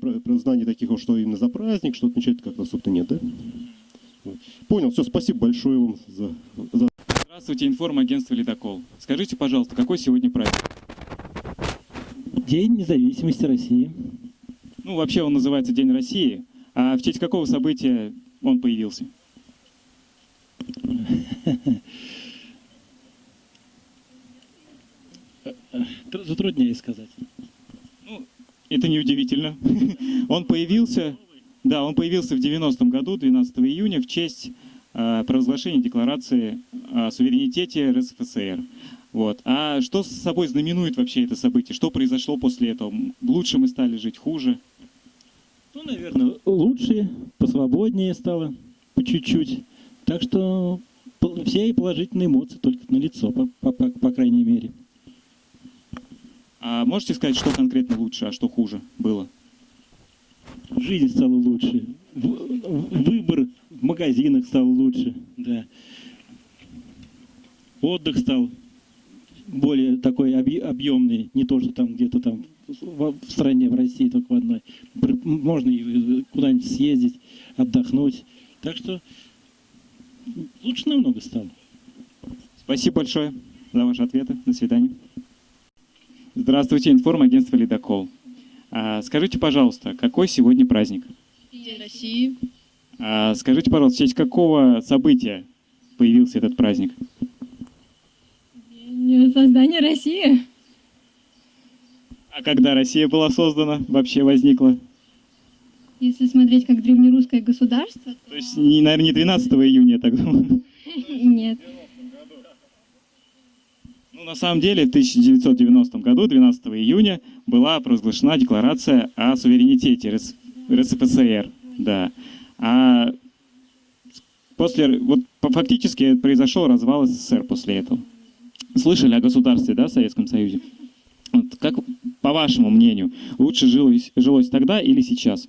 про знаний таких, что именно за праздник, что отмечать как-то особо нет, да? Понял, все, спасибо большое вам за, за Здравствуйте, информагентство «Ледокол». Скажите, пожалуйста, какой сегодня праздник? День независимости России. Ну, вообще он называется День России. А в честь какого события он появился? Тр- Затрудняюсь сказать. Это неудивительно. Он появился, да, он появился в 90-м году, 12 июня, в честь э, провозглашения Декларации о суверенитете РСФСР. Вот. А что с собой знаменует вообще это событие? Что произошло после этого? Лучше мы стали жить, хуже? Ну, наверное, лучше, посвободнее стало, по чуть-чуть. Так что все положительные эмоции только на лицо, по, по- по- по крайней мере. А можете сказать, что конкретно лучше, а что хуже было? Жизнь стала лучше, выбор в магазинах стал лучше, да. Отдых стал более такой объ- объемный, не то, что там где-то там в, стране, в России только в одной. Можно и куда-нибудь съездить, отдохнуть. Так что лучше намного стало. Спасибо большое за ваши ответы. До свидания. Здравствуйте, информагентство «Ледокол». А, скажите, пожалуйста, какой сегодня праздник? День России. А, скажите, пожалуйста, в честь какого события появился этот праздник? День создания России. А когда Россия была создана, вообще возникла? Если смотреть как древнерусское государство, То есть, не, наверное, не 12 июня, я так думаю. нет. Ну, на самом деле, в 1990 году, 12 июня, была провозглашена декларация о суверенитете РС- РСФСР. Да. А после, вот фактически произошел развал СССР после этого. Слышали о государстве, да, в Советском Союзе? Вот как, по вашему мнению, лучше жилось, жилось тогда или сейчас?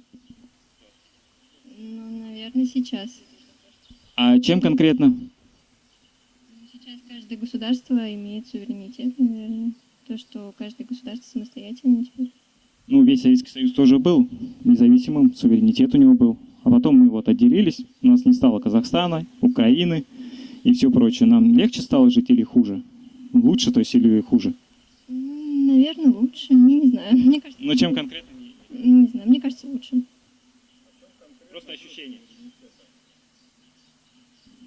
Ну, наверное, сейчас. А чем конкретно? Каждое государство имеет суверенитет, наверное. То, что каждое государство самостоятельно теперь. Ну, весь Советский Союз тоже был независимым, суверенитет у него был. А потом мы вот отделились, у нас не стало Казахстана, Украины и все прочее. Нам легче стало жить или хуже? Лучше, то есть, или хуже? Наверное, лучше. Не, не знаю. Мне кажется, Но чем конкретно? не знаю. Мне кажется, лучше. Просто ощущение.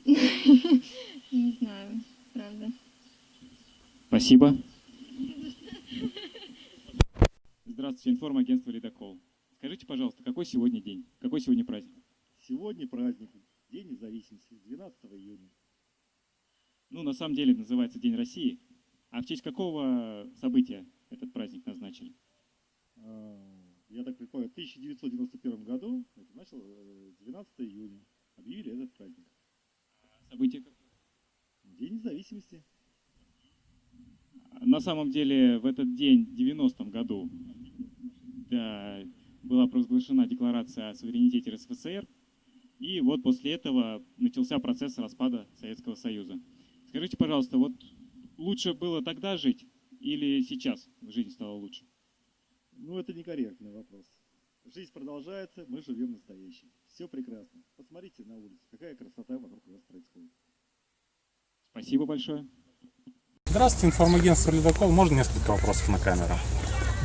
Не знаю, правда. Спасибо. Здравствуйте, информагентство «Ледокол». Скажите, пожалуйста, какой сегодня день? Какой сегодня праздник? Сегодня праздник, День независимости, 12 июня. Ну, на самом деле называется День России. А в честь какого события этот праздник назначили? А, Я так предполагаю, в 1991 году, это начал э, 12 июня, объявили этот праздник. Событие какое? День независимости. На самом деле в этот день, в 90-м году, да, была провозглашена декларация о суверенитете РСФСР, и вот после этого начался процесс распада Советского Союза. Скажите, пожалуйста, вот лучше было тогда жить или сейчас жизнь стала лучше? Ну, это некорректный вопрос. Жизнь продолжается, мы живем настоящим. Все прекрасно. Посмотрите на улицу, какая красота вокруг нас происходит. Спасибо большое. Здравствуйте, информагентство «Ледокол». Можно несколько вопросов на камеру?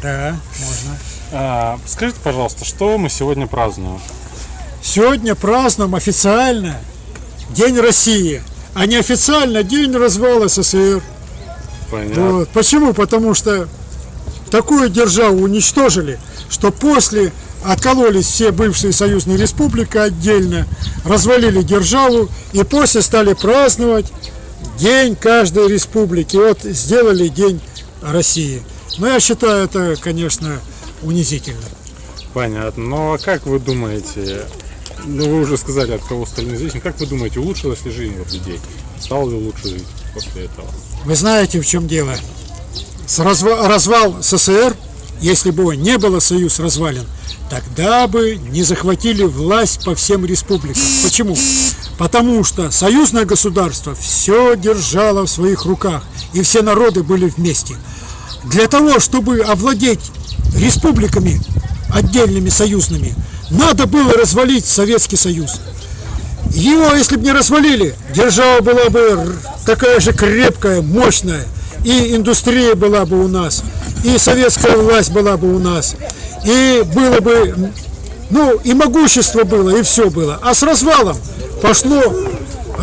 Да, можно. А, скажите, пожалуйста, что мы сегодня празднуем? Сегодня празднуем официально День России. а неофициально день развала СССР. Понятно. Вот. Почему? Потому что такую державу уничтожили, что после откололись все бывшие союзные республики отдельно, развалили державу и после стали праздновать день каждой республики. Вот сделали день России. Но я считаю это, конечно, унизительно. Понятно. Ну а как вы думаете, ну вы уже сказали, от кого стали независимы, как вы думаете, улучшилась ли жизнь вот людей? Стало ли лучше жить после этого? Вы знаете, в чем дело? С развал СССР, если бы не было союз развален, тогда бы не захватили власть по всем республикам. Почему? Потому что союзное государство все держало в своих руках, и все народы были вместе. Для того, чтобы овладеть республиками отдельными союзными, надо было развалить Советский Союз. Его, если бы не развалили, держава была бы такая же крепкая, мощная, и индустрия была бы у нас, и советская власть была бы у нас, и было бы, ну, и могущество было, и все было. А с развалом пошло,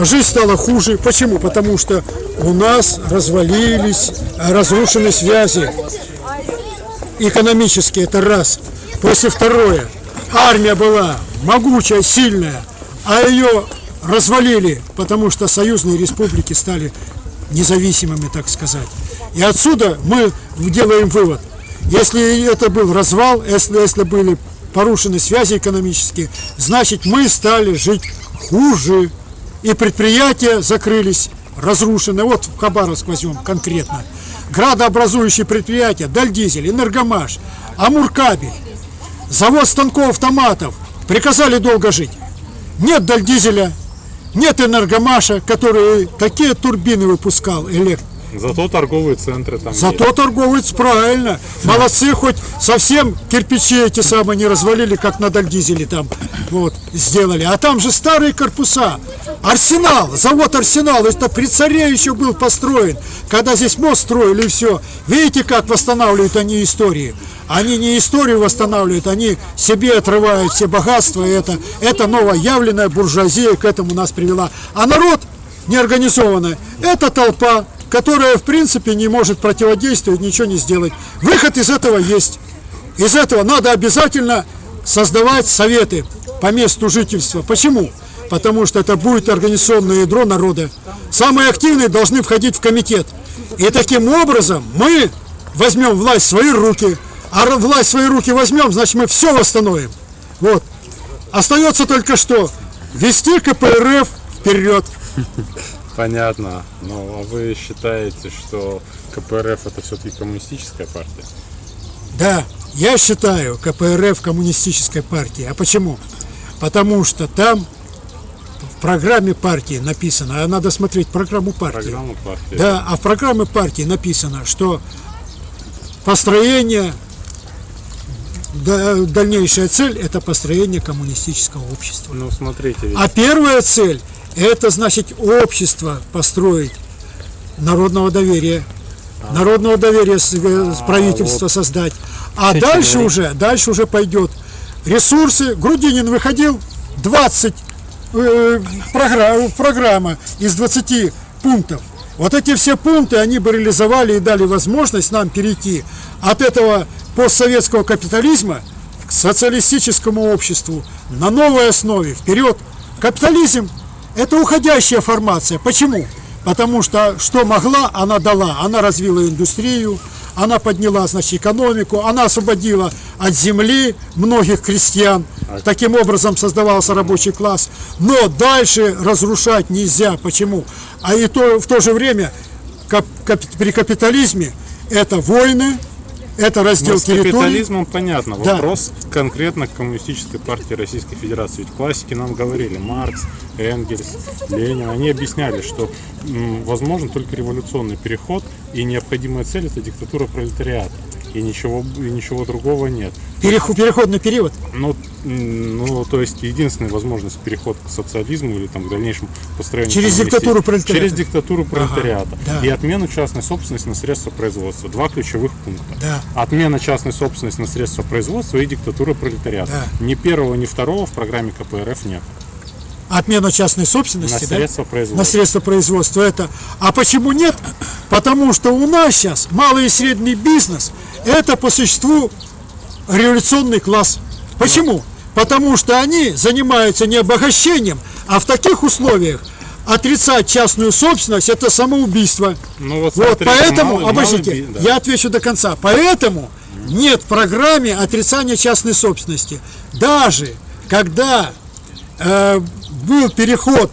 жизнь стала хуже. Почему? Потому что у нас развалились, э, разрушены связи экономические, это раз. После второе, армия была могучая, сильная, а ее развалили, потому что союзные республики стали независимыми, так сказать. И отсюда мы делаем вывод. Если это был развал, если, если были порушены связи экономические, значит мы стали жить хуже. И предприятия закрылись, разрушены. Вот в Хабаровск возьмем конкретно. Градообразующие предприятия, Дальдизель, Энергомаш, Амуркабель, завод станков автоматов. Приказали долго жить. Нет Дальдизеля, нет Энергомаша, который такие турбины выпускал элект. Зато торговые центры там Зато торговец правильно. Молодцы, хоть совсем кирпичи эти самые не развалили, как на Дальдизеле там вот сделали. А там же старые корпуса. Арсенал, завод Арсенал, это при царе еще был построен, когда здесь мост строили и все. Видите, как восстанавливают они истории? Они не историю восстанавливают, они себе отрывают все богатства. И это, это новоявленная буржуазия к этому нас привела. А народ неорганизованный, это толпа, которая в принципе не может противодействовать, ничего не сделать. Выход из этого есть. Из этого надо обязательно создавать советы по месту жительства. Почему? Потому что это будет организационное ядро народа. Самые активные должны входить в комитет. И таким образом мы возьмем власть в свои руки. А власть в свои руки возьмем, значит мы все восстановим. Вот. Остается только что вести КПРФ вперед. Понятно. Ну, а вы считаете, что КПРФ это все-таки коммунистическая партия? Да, я считаю КПРФ коммунистической партией. А почему? Потому что там в программе партии написано, а надо смотреть программу партии. Программа партии. Да, а в программе партии написано, что построение, да- дальнейшая цель – это построение коммунистического общества. Ну, смотрите, ведь А первая цель – это, значит, общество построить народного доверия. Народного доверия с, э, с правительства вот. создать. А дальше уже, дальше уже пойдет ресурсы. Грудинин выходил 20 э, программа, программа из 20 пунктов. Вот эти все пункты, они бы реализовали и дали возможность нам перейти от этого постсоветского капитализма к социалистическому обществу на новой основе, вперед. Капитализм – это уходящая формация. Почему? Потому что что могла, она дала. Она развила индустрию, она подняла, значит, экономику, она освободила от земли многих крестьян. Таким образом создавался рабочий класс. Но дальше разрушать нельзя. Почему? А и то, в то же время кап- кап- при капитализме это войны, это раздел Ну, с территорий. капитализмом понятно. Да. Вопрос конкретно к коммунистической партии Российской Федерации. Ведь классики нам говорили, Маркс, Энгельс, Ленин, они объясняли, что возможен только революционный переход, и необходимая цель это диктатура пролетариата. И ничего, и ничего другого нет. Переходный период. Ну, ну, то есть единственная возможность переход к социализму или там к дальнейшему построению Через диктатуру пролетариата. Через диктатуру пролетариата. да. И отмену частной собственности на средства производства. Два ключевых пункта. Да. Отмена частной собственности на средства производства и диктатура пролетариата. Да. Ни первого, ни второго в программе КПРФ нет. отмена частной собственности, На да? средства производства. На средства производства это. А почему нет? Потому что у нас сейчас малый и средний бизнес это по существу революционный класс. Почему? Потому что они занимаются не обогащением, а в таких условиях отрицать частную собственность это самоубийство. Ну вот, Вот, поэтому, малый- обождите, малый да. я отвечу до конца. Поэтому нет в программе отрицания частной собственности. Даже когда э, был переход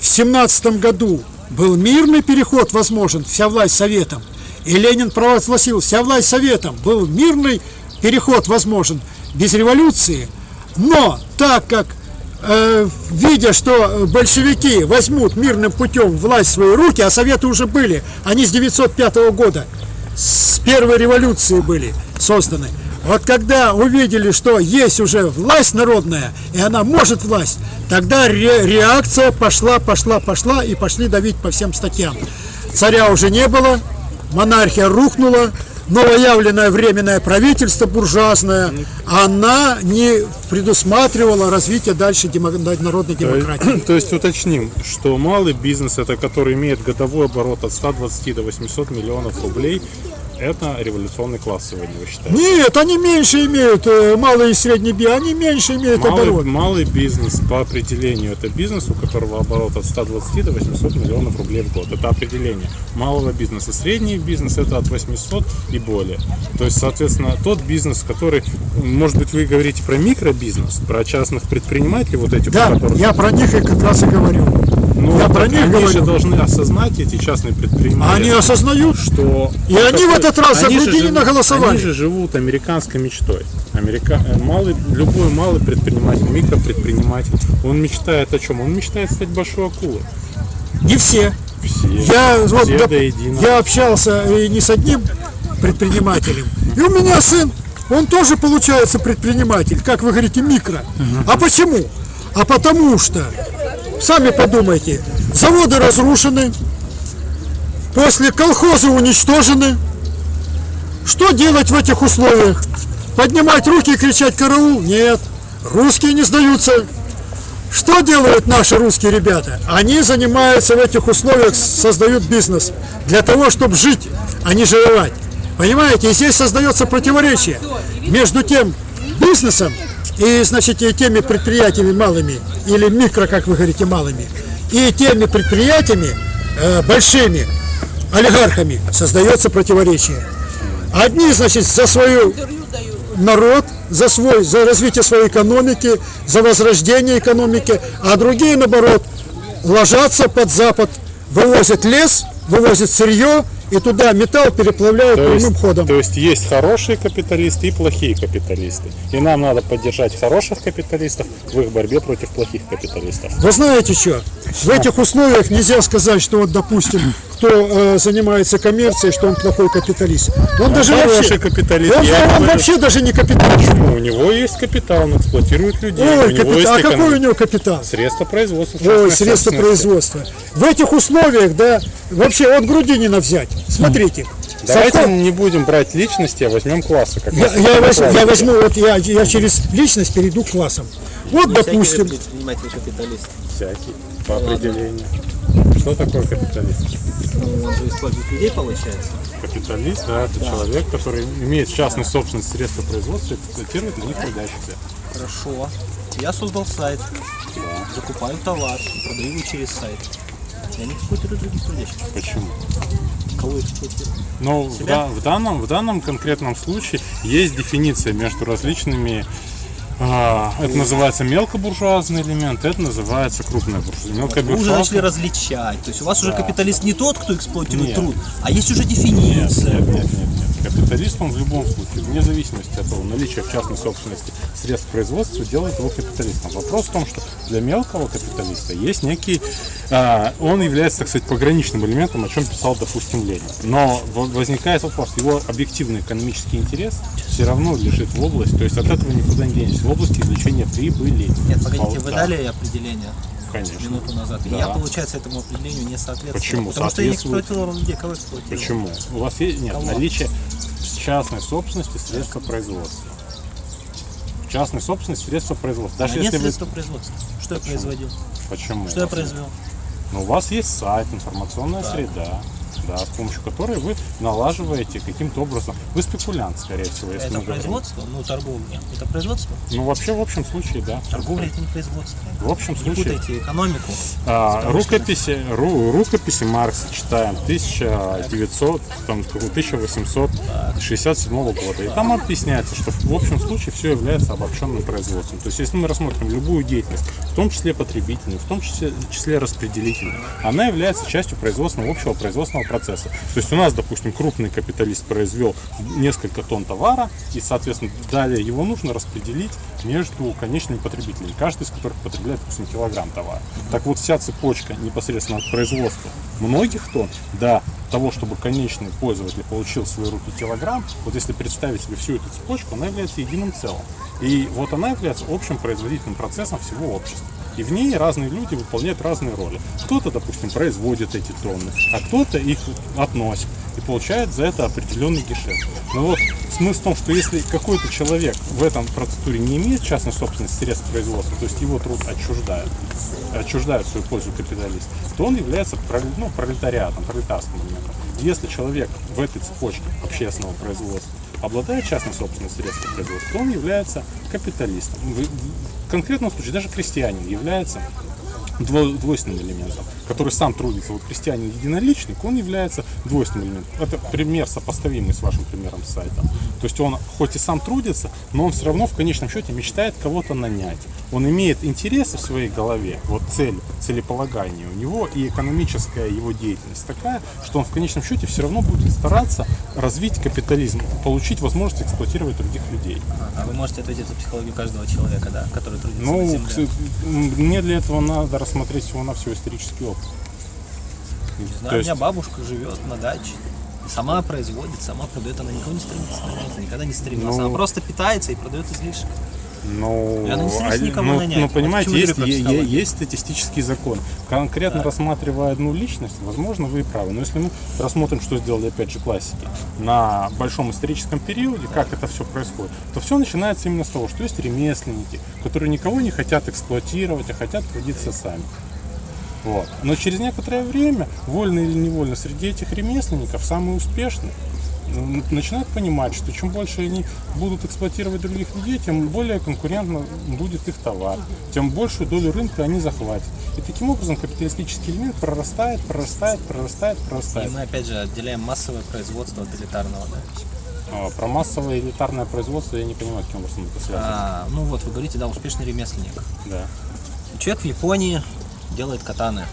в семнадцатом году, был мирный переход возможен, вся власть советом, и Ленин провозгласил, вся власть советом, был мирный переход возможен без революции, но так как э, видя, что большевики возьмут мирным путем власть в свои руки, а советы уже были, они с 905 года, с первой революции были созданы. Вот когда увидели, что есть уже власть народная, и она может власть, тогда ре- реакция пошла, пошла, пошла, и пошли давить по всем статьям. Царя уже не было, монархия рухнула, новоявленное временное правительство буржуазное, она не предусматривала развитие дальше демо- народной демократии. То есть уточним, что малый бизнес, это который имеет годовой оборот от 120 до 800 миллионов рублей, это революционный класс сегодня, вы считаете? Нет, они меньше имеют, э, малый и средний би, они меньше имеют Малый, оборот. малый бизнес по определению это бизнес, у которого оборот от 120 до 800 миллионов рублей в год. Это определение малого бизнеса. Средний бизнес это от 800 и более. То есть, соответственно, тот бизнес, который, может быть, вы говорите про микробизнес, про частных предпринимателей, вот этих, Да, у которых- я про них и как раз и говорю. Ну, я про них они говорю. же должны осознать, эти частные предприниматели. Они осознают, что... И они в этот раз Грудинина живут- голосовали. Они же живут американской мечтой. Америка... э, малый, любой малый предприниматель, микропредприниматель, он мечтает о чем? Он мечтает стать большой акулой. Не все. Все. Я, вот, все доп- до единого. я общался и не с одним предпринимателем. И у меня сын, он тоже получается предприниматель, как вы говорите, микро. А почему? А потому что, сами подумайте, заводы разрушены, после колхозы уничтожены. Что делать в этих условиях? Поднимать руки и кричать «караул»? Нет, русские не сдаются. Что делают наши русские ребята? Они занимаются в этих условиях, создают бизнес для того, чтобы жить, а не жировать. Понимаете, и здесь создается противоречие между тем бизнесом и, значит, и теми предприятиями малыми, или микро, как вы говорите, малыми, и теми предприятиями э, большими, олигархами, создается противоречие. Одни, значит, за свою народ, за свой, за развитие своей экономики, за возрождение экономики, а другие, наоборот, ложатся под Запад, вывозят лес, вывозят сырье, и туда металл переплавляют То прямым есть, ходом. то есть есть хорошие капиталисты и плохие капиталисты. И нам надо поддержать хороших капиталистов в их борьбе против плохих капиталистов. Вы знаете что? В этих условиях нельзя сказать, что вот, допустим, кто э, занимается коммерцией, что он плохой капиталист. Он, Он даже вообще, капиталист, Он, он говорю. вообще даже не капиталист. Почему? У него есть капитал, он эксплуатирует людей. у Ой, капитал. есть А какой эконом- у него капитал? Средства производства. Ой, средства производства. В этих условиях, да, вообще от Грудинина взять. Смотрите. Давайте совхоз- не будем брать личности, а возьмем классы. Как Я, я возьму, я возьму, вот я, я через личность перейду к классам. Вот, допустим, предприниматель капиталист. Всякий, по определению. Что такое капиталист? Ну, он же использует людей, получается. Капиталист, да, это Да. человек, который имеет частную собственность средства производства и эксплуатирует на них трудящихся. Хорошо. Я создал сайт, закупаю товар, продаю его через сайт. Я не эксплуатирую других трудящихся. Почему? Кого эксплуатирую? Но в, да- в данном, в данном конкретном случае есть дефиниция между различными а, это называется мелкобуржуазный элемент, это называется крупная буржуазия. Вы уже начали различать. То есть у вас уже Да. капиталист не тот, кто эксплуатирует Нет. труд, а есть уже дефиниция. Нет, нет, нет, нет. Капиталист он в любом случае, вне зависимости от того, наличия в частной собственности средств производства, делает его капиталистом. Вопрос в том, что для мелкого капиталиста есть некий, а, он является, так сказать, пограничным элементом, о чем писал, допустим, Ленин. Но во- возникает вопрос, его объективный экономический интерес все равно лежит в область, то есть от этого никуда не денешься, в области извлечения прибыли. Нет, погодите, вы Да. дали определение Конечно. минуту назад. И Да. я, получается, этому определению не соответствую. Почему? Потому что я не эксплуатировал людей. Кого эксплуатировал? Почему? У вас есть нет, Кого? наличие частной собственности средства производства. частной собственности средства производства. Даже А нет если вы... средства производства. Что я производил? Почему? Что я произвел? Ну, у вас есть сайт, информационная Так. среда, да, с помощью которой вы налаживаете каким-то образом. Вы спекулянт, скорее всего, если Это мы говорим. производство? Ну, торговля. Это производство? Ну, вообще, в общем случае, да. Торговля это не производство. В общем Не случае. путайте экономику. А, рукописи, ру- рукописи Маркса читаем 1900, там, какого- 1867 года. И там объясняется, что в общем случае все является обобщенным производством. То есть, если мы рассмотрим любую деятельность, в том числе потребительную, в том числе, числе распределительную, она является частью производственного, общего производственного процесса. То есть, у нас, допустим, крупный капиталист произвел несколько тонн товара, и, соответственно, далее его нужно распределить между конечными потребителями, каждый из которых потребляет, допустим, килограмм товара. Так вот, вся цепочка непосредственно от производства многих тонн до того, чтобы конечный пользователь получил в свои руки килограмм, вот если представить себе всю эту цепочку, она является единым целым. И вот она является общим производительным процессом всего общества. И в ней разные люди выполняют разные роли. Кто-то, допустим, производит эти тонны, а кто-то их относит и получает за это определенный гешефт. Но вот смысл в том, что если какой-то человек в этом процедуре не имеет частной собственности средств производства, то есть его труд отчуждают в свою пользу капиталист, то он является ну, пролетариатом, пролетарским элементом. Если человек в этой цепочке общественного производства обладает частной собственностью средств производства, он является капиталистом. В конкретном случае даже крестьянин является дво- двойственным элементом, который сам трудится. Вот крестьянин единоличник, он является двойственным элементом. Это пример сопоставимый с вашим примером с сайтом. То есть он хоть и сам трудится, но он все равно в конечном счете мечтает кого-то нанять. Он имеет интересы в своей голове, вот цель, целеполагание у него и экономическая его деятельность такая, что он в конечном счете все равно будет стараться развить капитализм, получить возможность эксплуатировать других людей. А вы можете ответить за психологию каждого человека, да, который трудится на Ну, земле. к мне для этого надо рассмотреть всего на все исторический опыт. Не То знаю, у есть- меня бабушка живет на даче. Сама производит, сама продает, она никого не стремится, она никогда не стремилась. Ну. Она просто питается и продает излишек. Ну, она не стремится а- никого ну, нанять. ну, Вот понимаете, я есть, говорю про е- е- психологию. есть статистический закон. Конкретно рассматривая одну личность, возможно, вы и правы. Но если мы рассмотрим, что сделали, опять же, классики, на большом историческом периоде, как это все происходит, то все начинается именно с того, что есть ремесленники, которые никого не хотят эксплуатировать, а хотят трудиться сами. Вот. Но через некоторое время, вольно или невольно, среди этих ремесленников самые успешные м, начинают понимать, что чем больше они будут эксплуатировать других людей, тем более конкурентно будет их товар, тем большую долю рынка они захватят. И таким образом капиталистический элемент прорастает, прорастает, прорастает, И прорастает. мы опять же отделяем массовое производство от элитарного, да? А, Про массовое элитарное производство я не понимаю, каким образом это связано. А, ну вот, вы говорите, да, успешный ремесленник. Да. Человек в Японии делает катаны.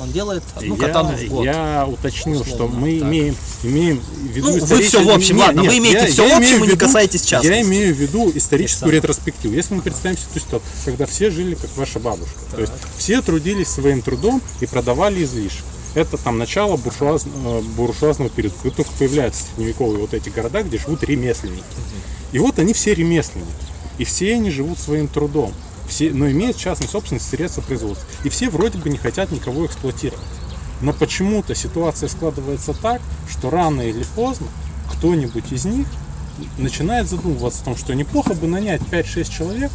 Он делает одну я, катану в год. я уточнил, что Условно, мы так. имеем, имеем в виду Ну, вы всё в общем, Нет, ладно, нет, вы имеете я- всё я в общем и не касаетесь частности. Я имею в виду историческую ретроспективу. Если мы представим ситуацию, когда все жили как ваша бабушка, то есть все трудились своим трудом и продавали излишек. Это там начало буржуаз- э, буржуазного периода, когда только появляются средневековые вот эти города, где живут ремесленники. И вот они все ремесленники. И все они живут своим трудом. Все, но имеют частную собственность средства производства. И все вроде бы не хотят никого эксплуатировать. Но почему-то ситуация складывается так, что рано или поздно кто-нибудь из них начинает задумываться о том, что неплохо бы нанять 5-6 человек,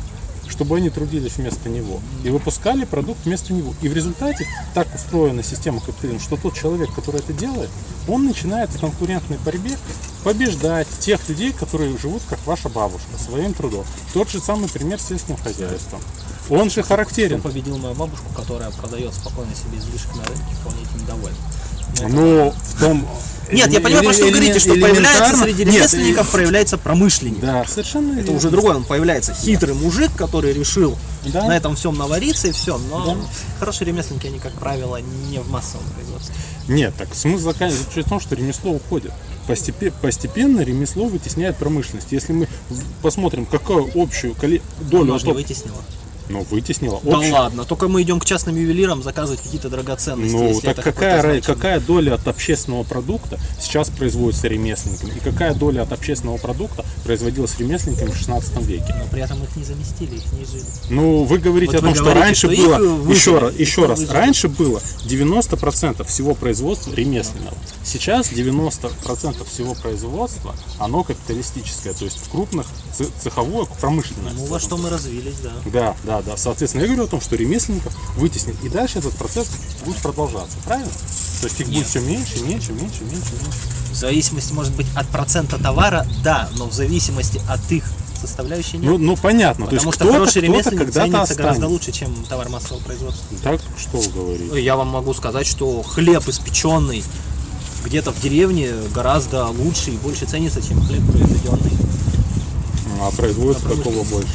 чтобы они трудились вместо него и выпускали продукт вместо него. И в результате так устроена система капитализма, что тот человек, который это делает, он начинает в конкурентной борьбе побеждать тех людей, которые живут как ваша бабушка, своим трудом. Тот же самый пример с сельским хозяйством. Он же характерен. Кто победил мою бабушку, которая продает спокойно себе излишек на рынке, вполне этим недовольна. Но в том... Нет, я понимаю, про что вы говорите, что появляется среди ремесленников, проявляется промышленник. Да, совершенно Это верно. уже другой, он появляется хитрый мужик, который решил Да. на этом всем навариться и все. Но Да. хорошие ремесленники, они, как правило, не в массовом производстве. Нет, так смысл заключается в том, что ремесло уходит. Постепе- постепенно ремесло вытесняет промышленность. Если мы посмотрим, какую общую долю Оно же не вытеснило. Но вытеснила Да общее. ладно, только мы идем к частным ювелирам заказывать какие-то драгоценности. Ну, так какая, ра- какая доля от общественного продукта сейчас производится ремесленниками? И какая доля от общественного продукта производилась ремесленниками в 16 веке? Но при этом их не заместили, их не жили. Ну, вы говорите Вот о том, что говорите, раньше что было, выжили, еще раз, еще раз, выжили. раньше было 90% всего производства ремесленного. Сейчас 90% всего производства, оно капиталистическое, то есть в крупных цеховое, промышленное. Ну, во что мы развились, да. Да, да, да. Соответственно, я говорю о том, что ремесленников вытеснит. И дальше этот процесс будет продолжаться, правильно? То есть их будет все меньше, меньше, меньше, меньше, меньше. В зависимости, может быть, от процента товара, да, но в зависимости от их составляющей нет. Ну, ну понятно. Потому что хороший ремесленник ценится гораздо останется. лучше, чем товар массового производства. Так что вы говорите? Я вам могу сказать, что хлеб испеченный где-то в деревне гораздо лучше и больше ценится, чем хлеб произведенный. А производство какого больше?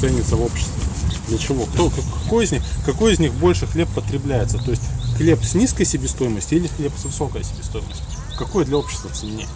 Ценится в обществе. Для чего? Кто, как- какой, из них, какой из них больше хлеб потребляется? То есть хлеб с низкой себестоимостью или хлеб с высокой себестоимостью? Какой для общества ценнее?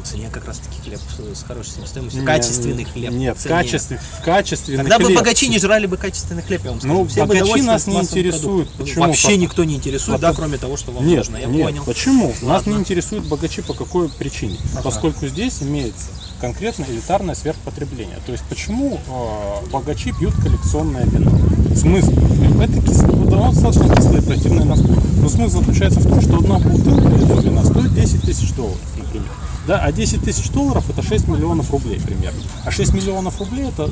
В цене как раз таки хлеб с хорошей себестоимостью. Не, Качественный хлеб. Нет, ценнее. качественный, качественный Тогда бы хлеб. богачи не жрали бы качественный хлеб, я вам скажу. Ну, Все бы богачи нас не интересуют. Почему? Вообще По- никто не интересует, да, Потому- кроме того, что вам нет, нужно. Я нет. понял. Почему? Нас не Ладно. интересуют богачи по какой причине? Ага. Поскольку здесь имеется конкретно элитарное сверхпотребление. То есть почему э, богачи пьют коллекционное вино? Смысл? Это кислое, да, оно достаточно кислое, противное на вкус. Но смысл заключается в том, что одна бутылка этого вина стоит 10 тысяч долларов, например. Да, а 10 тысяч долларов это 6 миллионов рублей примерно. А 6 миллионов рублей это э,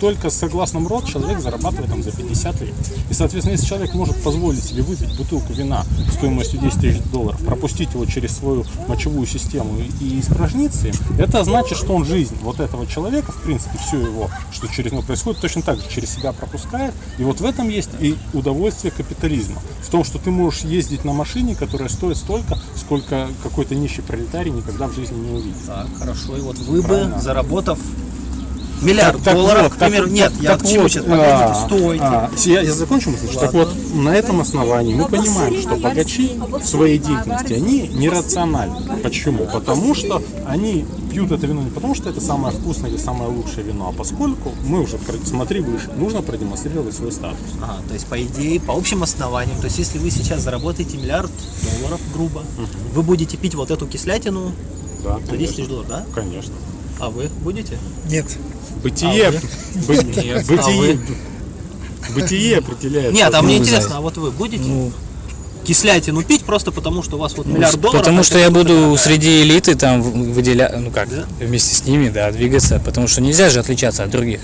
только согласно МРОД человек зарабатывает там за 50 лет. И, соответственно, если человек может позволить себе выпить бутылку вина стоимостью 10 тысяч долларов, пропустить его через свою мочевую систему и- испражниться это значит, что он жизнь вот этого человека, в принципе, все его, что через него происходит, точно так же через себя пропускает. И вот в этом есть и удовольствие капитализма. В том, что ты можешь ездить на машине, которая стоит столько, сколько какой-то нищий пролетарий никогда в жизни не увидит. Так, хорошо. И вот вы бы, Правильно. заработав миллиард Так- так долларов, вот, к примеру, так- нет, так- я так к чему вот, сейчас, а, стойте. а, я, я закончу мысль. Так вот, на этом основании мы понимаем, что богачи в своей деятельности, они нерациональны. Почему? Потому что они пьют это вино не потому, что это самое вкусное или самое лучшее вино, а поскольку мы уже, смотри выше, нужно продемонстрировать свой статус. Ага, то есть, по идее, по общим основаниям, то есть, если вы сейчас заработаете миллиард долларов, грубо, вы будете пить вот эту кислятину Да, за 10 тысяч долларов, да? Конечно. А вы будете? Нет. Бытие, А вы? бы- Нет. бытие, А бытие определяет. Нет, а мне сознание. интересно, а вот вы будете кислятину пить просто потому, что у вас вот миллиард долларов? Потому что я буду среди элиты там выделять, ну как, вместе с ними, да, двигаться, потому что нельзя же отличаться от других.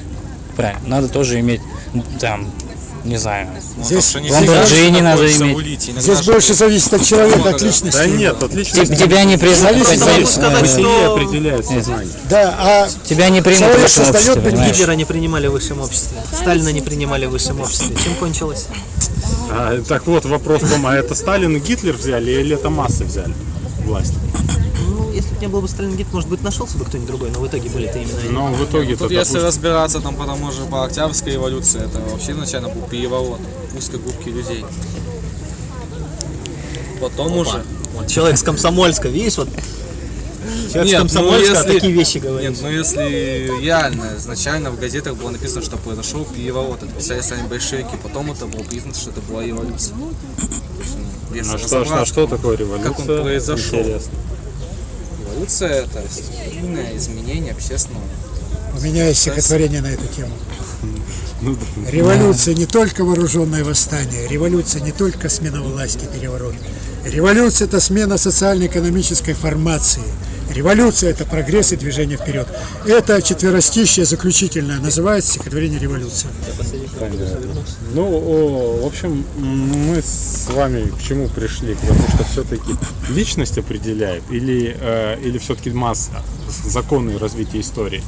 Правильно, надо тоже иметь ну, там, не знаю, Здесь- Lamborghini надо иметь. Здесь больше зависит от человека, от личности. Да нет, от личности. Теб- Тебя не признают. Бытие определяет сознание. Да, а Тебя не примут в человек высшем создает? Гитлера не принимали в высшем обществе, Сталина не принимали в высшем обществе. Чем кончилось? А, так вот, вопрос в том, а это Сталин и Гитлер взяли или это массы взяли власть? Если бы не был бы Сталин Гитлер, может быть, нашелся бы кто-нибудь другой, но в итоге были это именно они. Но в итоге Тут если разбираться там по тому же по Октябрьской революции, это вообще изначально был переворот узкой группки людей. Потом Опа. уже... Вот человек с Комсомольска, видишь, вот человек Нет, с Комсомольска ну, если- такие вещи говорит. Нет, ну если реально, изначально в газетах было написано, что произошел переворот, это писали сами большевики, потом это было признано, что это была революция. Есть, ну, если А что, что, разобраться, что такое революция? Как он произошел. Интересно. Революция это стихийное изменение общественного. у меня есть стихотворение на эту тему. Ну. Революция не только вооруженное восстание, революция не только смена власти, переворот. Революция – это смена социально-экономической формации. Революция – это прогресс и движение вперед. Это четверостищее заключительное, называется стихотворение «Революция». Понятно. Ну, в общем, мы с вами к чему пришли? К тому, что все-таки личность определяет или, э, или все-таки масса, законы развития истории?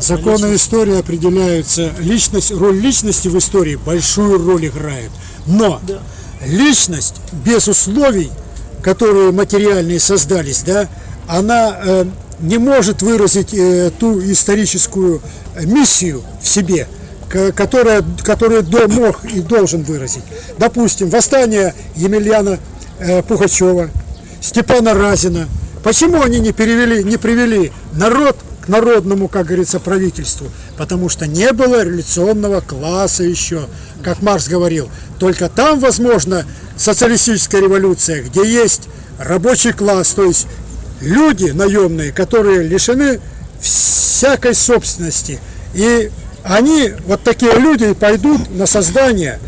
Законы истории определяются. Личность, роль личности в истории большую роль играет. Но личность без условий, которые материальные создались, да, она э, не может выразить э, ту историческую миссию в себе, ко- которая, которую до- мог и должен выразить. Допустим, восстание Емельяна э, Пугачева, Степана Разина. Почему они не перевели, не привели народ к народному, как говорится, правительству, потому что не было революционного класса еще, как Маркс говорил. Только там возможно социалистическая революция, где есть рабочий класс, то есть люди наемные, которые лишены всякой собственности. И они, вот такие люди, пойдут на создание,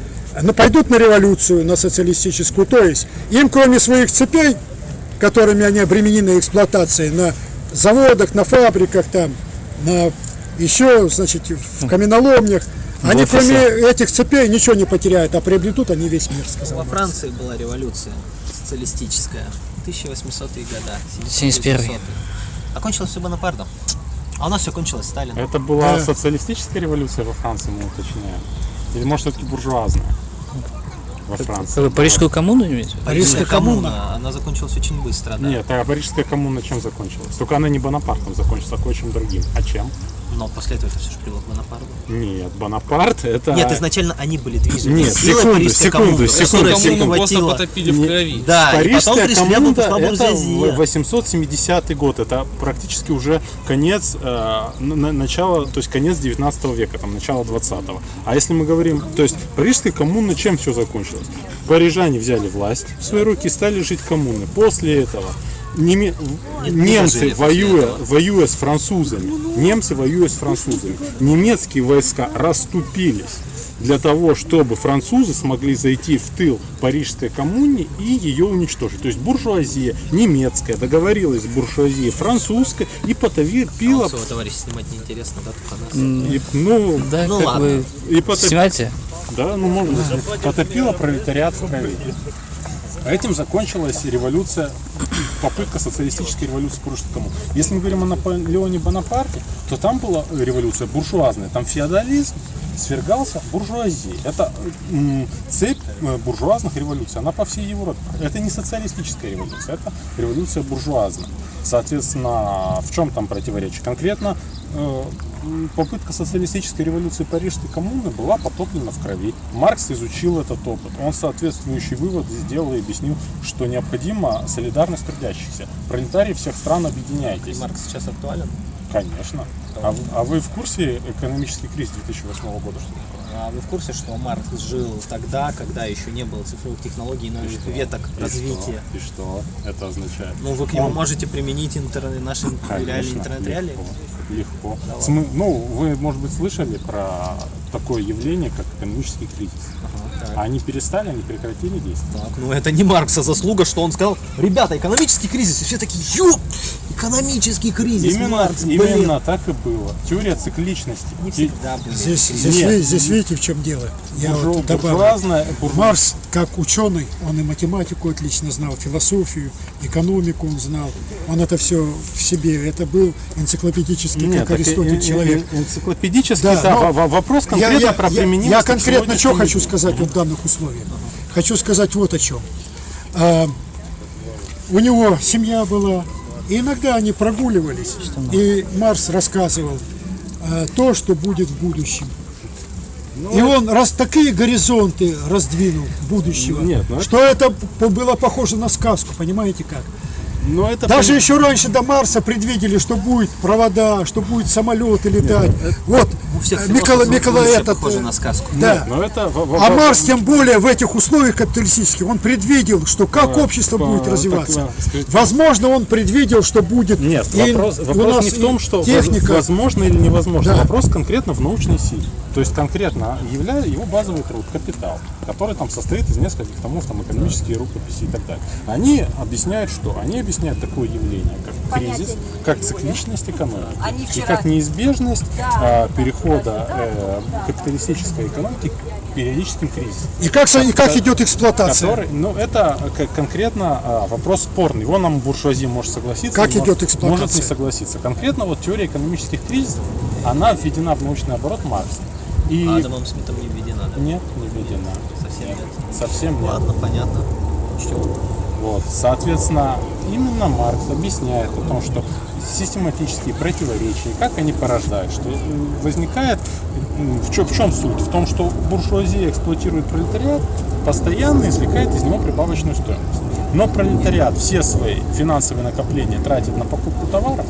ну, пойдут на революцию, на социалистическую. То есть им, кроме своих цепей, которыми они обременены эксплуатацией на заводах, на фабриках, там, на еще, значит, в каменоломнях, они кроме этих цепей ничего не потеряют, а приобретут они весь мир, сказал Во. Франции была революция социалистическая. 1800-е года. 71-й. 800-е. Окончилось все Бонапартом. А у нас все кончилось Сталином. Это была Да. социалистическая революция во Франции, мы уточняем? Или может все-таки буржуазная во Франции? Вы Парижскую коммуну имеете? Парижская коммуна, она закончилась очень быстро, да. Нет, а Парижская коммуна чем закончилась? Только она не Бонапартом закончилась, а кое-чем другим. А чем? Но после этого это все же привело к Бонапарту. Нет, Бонапарт это... Нет, изначально они были движимы. Нет, Силой секунду, Парижской секунду, секунду, секунду. Просто потопили в крови. Да, и потом Парижская пришли коммуна пошла это буржуазия. 870 год, это практически уже конец, э, на- на- начало, то есть конец 19 века, там начало 20 А если мы говорим, то есть Парижская коммуна чем все закончилось? Парижане взяли власть в свои руки и стали жить коммуны. После этого неме- немцы, дожили после воюя, воюя с французами, немцы воюя с французами, немецкие войска расступились для того, чтобы французы смогли зайти в тыл Парижской коммуне и ее уничтожить. То есть буржуазия немецкая договорилась с буржуазией французской и потопила... А своего товарища снимать неинтересно, да. И, ну, Да, Ну ладно. бы... и потоп- Снимайте. Да, ну можно. Потопила пролетариат в крови. Этим закончилась революция, попытка социалистической революции против кому. Если мы говорим о Наполеоне Бонапарте, то там была революция буржуазная, там феодализм свергался буржуазией. Это цепь э, буржуазных революций, она по всей Европе. Это не социалистическая революция, это революция буржуазная. Соответственно, в чем там противоречие? Конкретно э, попытка социалистической революции Парижской коммуны была потоплена в крови. Маркс изучил этот опыт. Он соответствующий вывод сделал и объяснил, что необходима солидарность трудящихся. Пролетарии всех стран объединяйтесь. Маркс сейчас актуален? Конечно. А, а вы в курсе экономический кризис 2008 года? Что? А вы в курсе, что Маркс жил тогда, когда еще не было цифровых технологий новых И веток И развития? что? И что это означает? Ну, вы к нему Он- можете применить интер- наши реалии, интернет-реалии? легко, легко. Давай. Ну, вы, может быть, слышали про такое явление, как экономический кризис. Так. Они перестали, они прекратили действовать. Так, ну это не Маркса заслуга, что он сказал, ребята, экономический кризис, и все такие, ёп, экономический кризис, Именно, Маркс, блин. именно так и было. Теория цикличности. Не всегда. Здесь, здесь, Нет. здесь видите, в чем дело. Я Буржу- вот добавлю. буржуазная- буржу- Марс, как ученый, он и математику отлично знал, философию, экономику он знал. Он это все в себе. Это был энциклопедический, Нет, как Аристотель, человек. э- энциклопедический, да, но во- во- вопрос конкретно я- про применимость Я конкретно что хочу сказать вот в данных условиях. Хочу сказать вот о чем. А, у него семья была, и иногда они прогуливались, и Марс рассказывал а, то, что будет в будущем. Ну, И он раз такие горизонты раздвинул будущего, Нет, ну это- что это было похоже на сказку, понимаете как? Но это Даже еще раньше до Марса предвидели, что будет провода, что будет самолеты летать. вот У всех э, Микола, Микола этот. похоже э, на сказку. Да. Нет, но это А Марс тем более в этих условиях капиталистических, он предвидел, что как А, общество по- будет так, развиваться. а, скажите- Возможно, он предвидел, что будет Нет, и вопрос, у вопрос нас не в том, что техника. возможно или невозможно. Да. Вопрос конкретно в научной силе. То есть конкретно являя его базовый труд, капитал, который там состоит из нескольких томов, там экономические рукописи и так далее. Они объясняют что? Они объясняют такое явление, как кризис, как цикличность экономики и как неизбежность Да. а, перехода э, капиталистической экономики к периодическим кризисам. И как, и как идет эксплуатация? Который, ну, это э, конкретно а, вопрос спорный. Его нам буржуазия может согласиться, Как идет эксплуатация? может не согласиться. Конкретно вот теория экономических кризисов, она введена в научный оборот Маркса. И Адамом Смитом не введена, да? нет, не введена. Совсем нет. Совсем нет. Ладно, понятно. Учтем. Вот, соответственно, именно Маркс объясняет о том, что систематические противоречия, как они порождают, что возникает, м, в чем, в чем суть? В том, что буржуазия эксплуатирует пролетариат, постоянно извлекает из него прибавочную стоимость. Но пролетариат все свои финансовые накопления тратит на покупку товаров,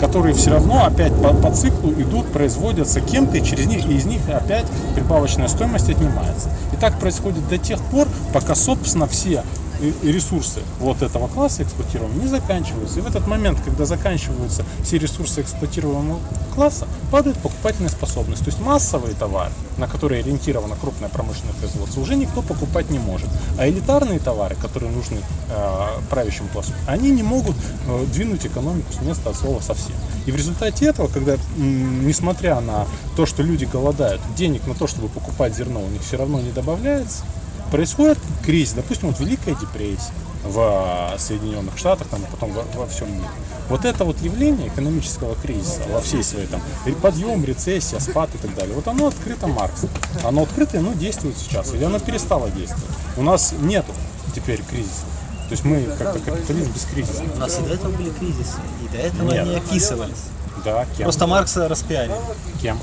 которые все равно опять по, по циклу идут, производятся кем-то, и через них и из них опять прибавочная стоимость отнимается. И так происходит до тех пор, пока, собственно, все и- ресурсы вот этого класса эксплуатируемого не заканчиваются. И в этот момент, когда заканчиваются все ресурсы эксплуатируемого класса, падает покупательная способность. То есть массовые товары, на которые ориентировано крупное промышленное производство, уже никто покупать не может. А элитарные товары, которые нужны э, правящему классу, они не могут э, двинуть экономику с места от слова совсем. И в результате этого, когда, несмотря на то, что люди голодают, денег на то, чтобы покупать зерно, у них все равно не добавляется, происходит кризис, допустим, вот Великая депрессия в Соединенных Штатах, там, потом во, во всем мире. Вот это вот явление экономического кризиса во всей своей там подъем, рецессия, спад и так далее, вот оно открыто Марксом. Оно открыто, и оно действует сейчас, или оно перестало действовать. У нас нету теперь кризиса. То есть мы как-то капитализм без кризиса. У нас и до этого были кризисы, и до этого Нет. они описывались. Да, кем? Просто Маркса распиарили. Кем?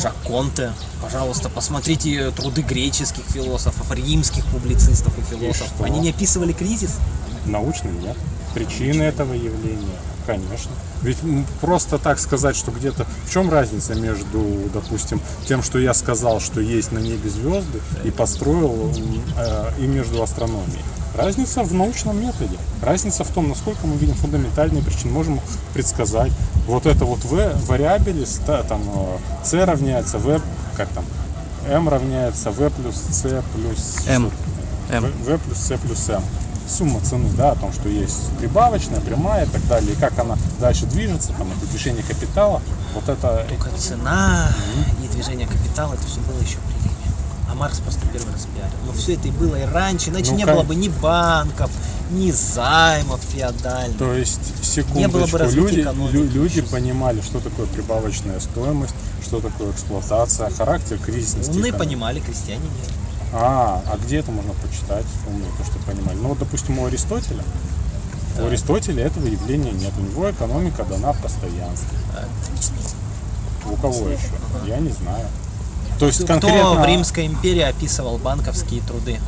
Жак Конте. Пожалуйста, посмотрите труды греческих философов, римских публицистов и философов. что? Они не описывали кризис. Научно нет. Причины этого явления, конечно. Ведь просто так сказать, что где-то... В чем разница между, допустим, тем, что я сказал, что есть на небе звезды, и построил, э, и между астрономией? Разница в научном методе. Разница в том, насколько мы видим фундаментальные причины, можем предсказать. Вот это вот v вариабели, ста- там э, c равняется v, как там, m равняется v плюс c плюс M. V, v плюс c плюс m. Сумма цены, да, о том, что есть прибавочная, прямая и так далее, и как она дальше движется, там, это движение капитала, вот это... Только цена и движение капитала, это все было еще при Риме. А Маркс просто первый раз пиарил. Но все это и было и раньше, иначе Ну, не как- было бы ни банков, ни займов феодальных. То есть, Не было бы секундочку, люди, экономики. люди понимали, что такое прибавочная стоимость, что такое эксплуатация, характер кризисности. Умные экономики. понимали, крестьяне нет. А, а где это можно почитать, умные, то, что понимали? Ну, вот, допустим, у Аристотеля, у Аристотеля этого явления нет. У него экономика дана в постоянстве. У кого еще? Я не знаю. То есть Кто конкретно... в Римской империи описывал банковские труды?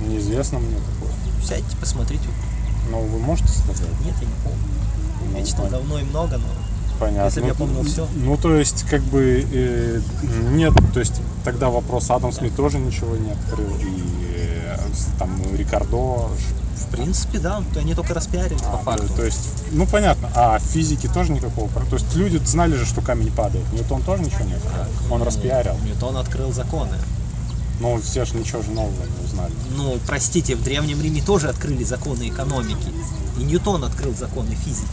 Неизвестно мне такое. Сядьте, посмотрите. Но вы можете сказать? Нет, я не помню. Я читал давно и много, но Понятно. если бы я помнил все. Ну, то есть, как бы, э, нет, то есть, тогда вопрос Адам Смит тоже ничего не открыл, и э, там Рикардо... В принципе, да, то они только распиарили по факту. То есть, ну, понятно, а физики тоже никакого, то есть, люди знали же, что камень падает, Ньютон тоже ничего не открыл, он распиарил, Ньютон открыл законы. но все же ничего же нового не узнали. Ну, простите, в Древнем Риме тоже открыли законы экономики. И Ньютон открыл законы физики.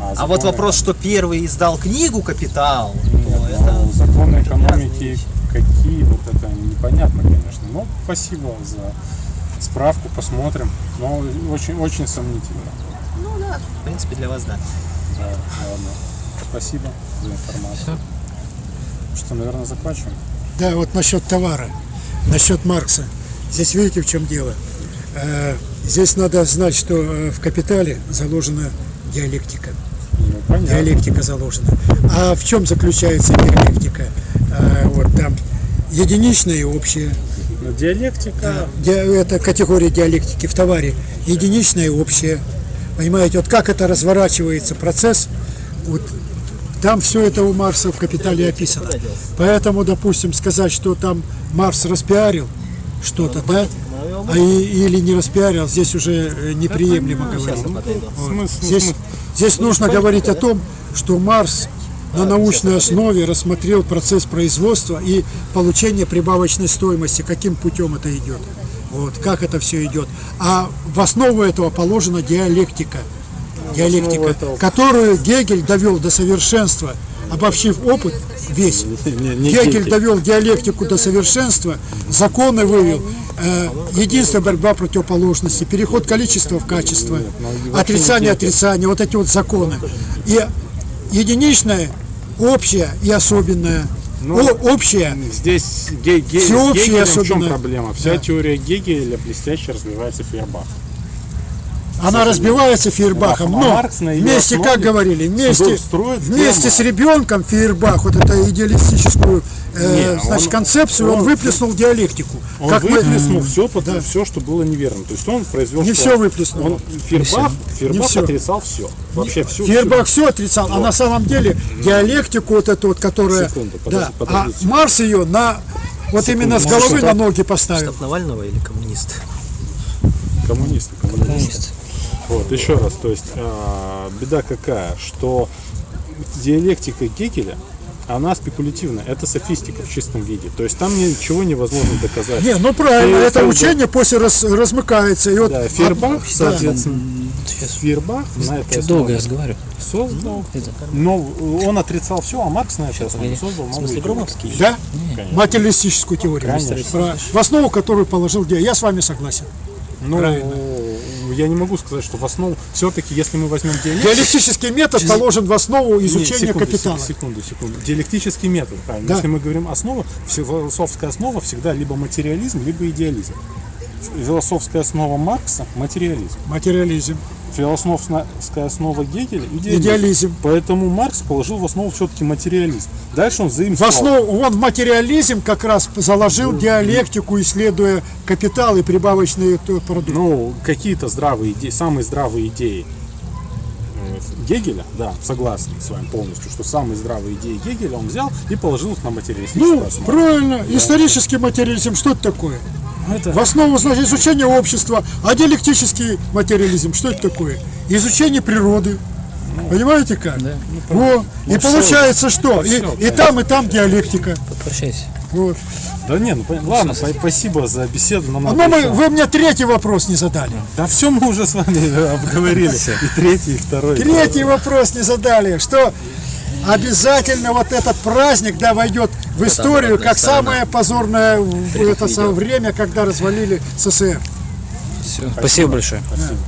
А, законы- вот вопрос, что первый издал книгу «Капитал», то Ну, это... законы экономики какие, вот это непонятно, конечно. Но спасибо за справку, посмотрим. Но очень, очень сомнительно. Ну да, в принципе, для вас да. Да, ладно. Спасибо за информацию. Что, наверное, закончим? Да, вот насчет товара, насчет Маркса. Здесь видите, в чем дело. Э, Здесь надо знать, что э, в капитале заложена диалектика. Понятно. Диалектика заложена. А в чем заключается диалектика? Э, Вот там единичное и общее. Но диалектика... Ди- Это категория диалектики в товаре. Единичное и общее. Понимаете, вот как это разворачивается процесс, вот там все это у Марса в «Капитале» описано. Поэтому, допустим, сказать, что там Марс распиарил что-то, да, а и- или не распиарил, здесь уже э, неприемлемо говорить. Вот. Здесь, здесь нужно говорить о том, что Марс на научной основе рассмотрел процесс производства и получения прибавочной стоимости, каким путем это идет, вот, как это все идет. А в основу этого положена диалектика, диалектика, которую Гегель довел до совершенства, обобщив опыт весь. Гегель довел диалектику до совершенства, законы вывел, э, единство борьба противоположности, переход количества в качество, отрицание отрицания, вот эти вот законы. И единичное, общее и особенное. О- общее, Здесь ге- ге- Гегелем в чем проблема? Вся Да. теория Гегеля блестяще развивается в Фейербах. Она разбивается Фейербахом, А но Маркс вместе, как основе говорили, вместе, строит вместе с ребенком Фейербах, вот эту идеалистическую э, Не, значит, он- концепцию, он, он- выплеснул диалектику. Он Как мы- выплеснул все, все, что было неверно. То есть он произвел... Не всё выплеснул. Он, Фейербах, Не Фейербах всё. отрицал все. Вообще все. Фейербах все отрицал, а Вот. на самом деле диалектику вот эту вот, которая... Секунду, да, подожди, подождите. а Марс ее на... Вот Секунду, именно с головы на ноги поставил. Штаб Навального или коммунисты? Коммунисты, коммунисты. Вот, еще раз, то есть а, беда какая, что диалектика Гегеля, она спекулятивна, это софистика в чистом виде. То есть там ничего невозможно доказать. Не, ну правильно, Фей- это Фейербах- учение после раз- размыкается. И вот, Да, Фейербах, а, соответственно, Фейербах на основе долго разговариваю? создал, но он отрицал все, а Маркс на этой основе создал В новую смысле. Громовский? Да? Конечно. Материалистическую теорию. Конечно. Про- В основу которую положил Диа. Я с вами согласен. Ну, Правильно. Я не могу сказать, что в основу, все-таки, если мы возьмем диалектику... Диалектический метод положен в основу изучения Не, секунду, капитала. Секунду, секунду. Диалектический метод, правильно. Да. Если мы говорим основа, философская основа всегда либо материализм, либо идеализм. Философская основа Маркса – материализм. Материализм. Философская основа Гегеля – идеализм. Идеализм. Поэтому Маркс положил в основу все-таки материализм. Дальше он В заимствовал. основу, он в материализм как раз заложил диалектику, исследуя капитал и прибавочные продукты. Ну, какие-то здравые идеи, самые здравые идеи Гегеля, да, согласен с вами полностью, что самые здравые идеи Гегеля он взял и положил их на материалистическую Ну, основу. правильно. Да. Исторический материализм, что это такое? Это- В основу, значит, изучение общества. А диалектический материализм, что это такое? Изучение природы. Понимаете как? Во. Ну, и получается что? И, Всё, и там, и там диалектика. Попрощайся. Вот. Да не, ну ладно, по- спасибо за беседу. Нам Ну, надо мы, вы мне третий вопрос не задали. Да все мы уже с вами э, обговорили. И третий, и второй. Третий вопрос не задали, что обязательно вот этот праздник да, войдет в историю как самое позорное это самое время, когда развалили СССР. Все, спасибо большое. Праздник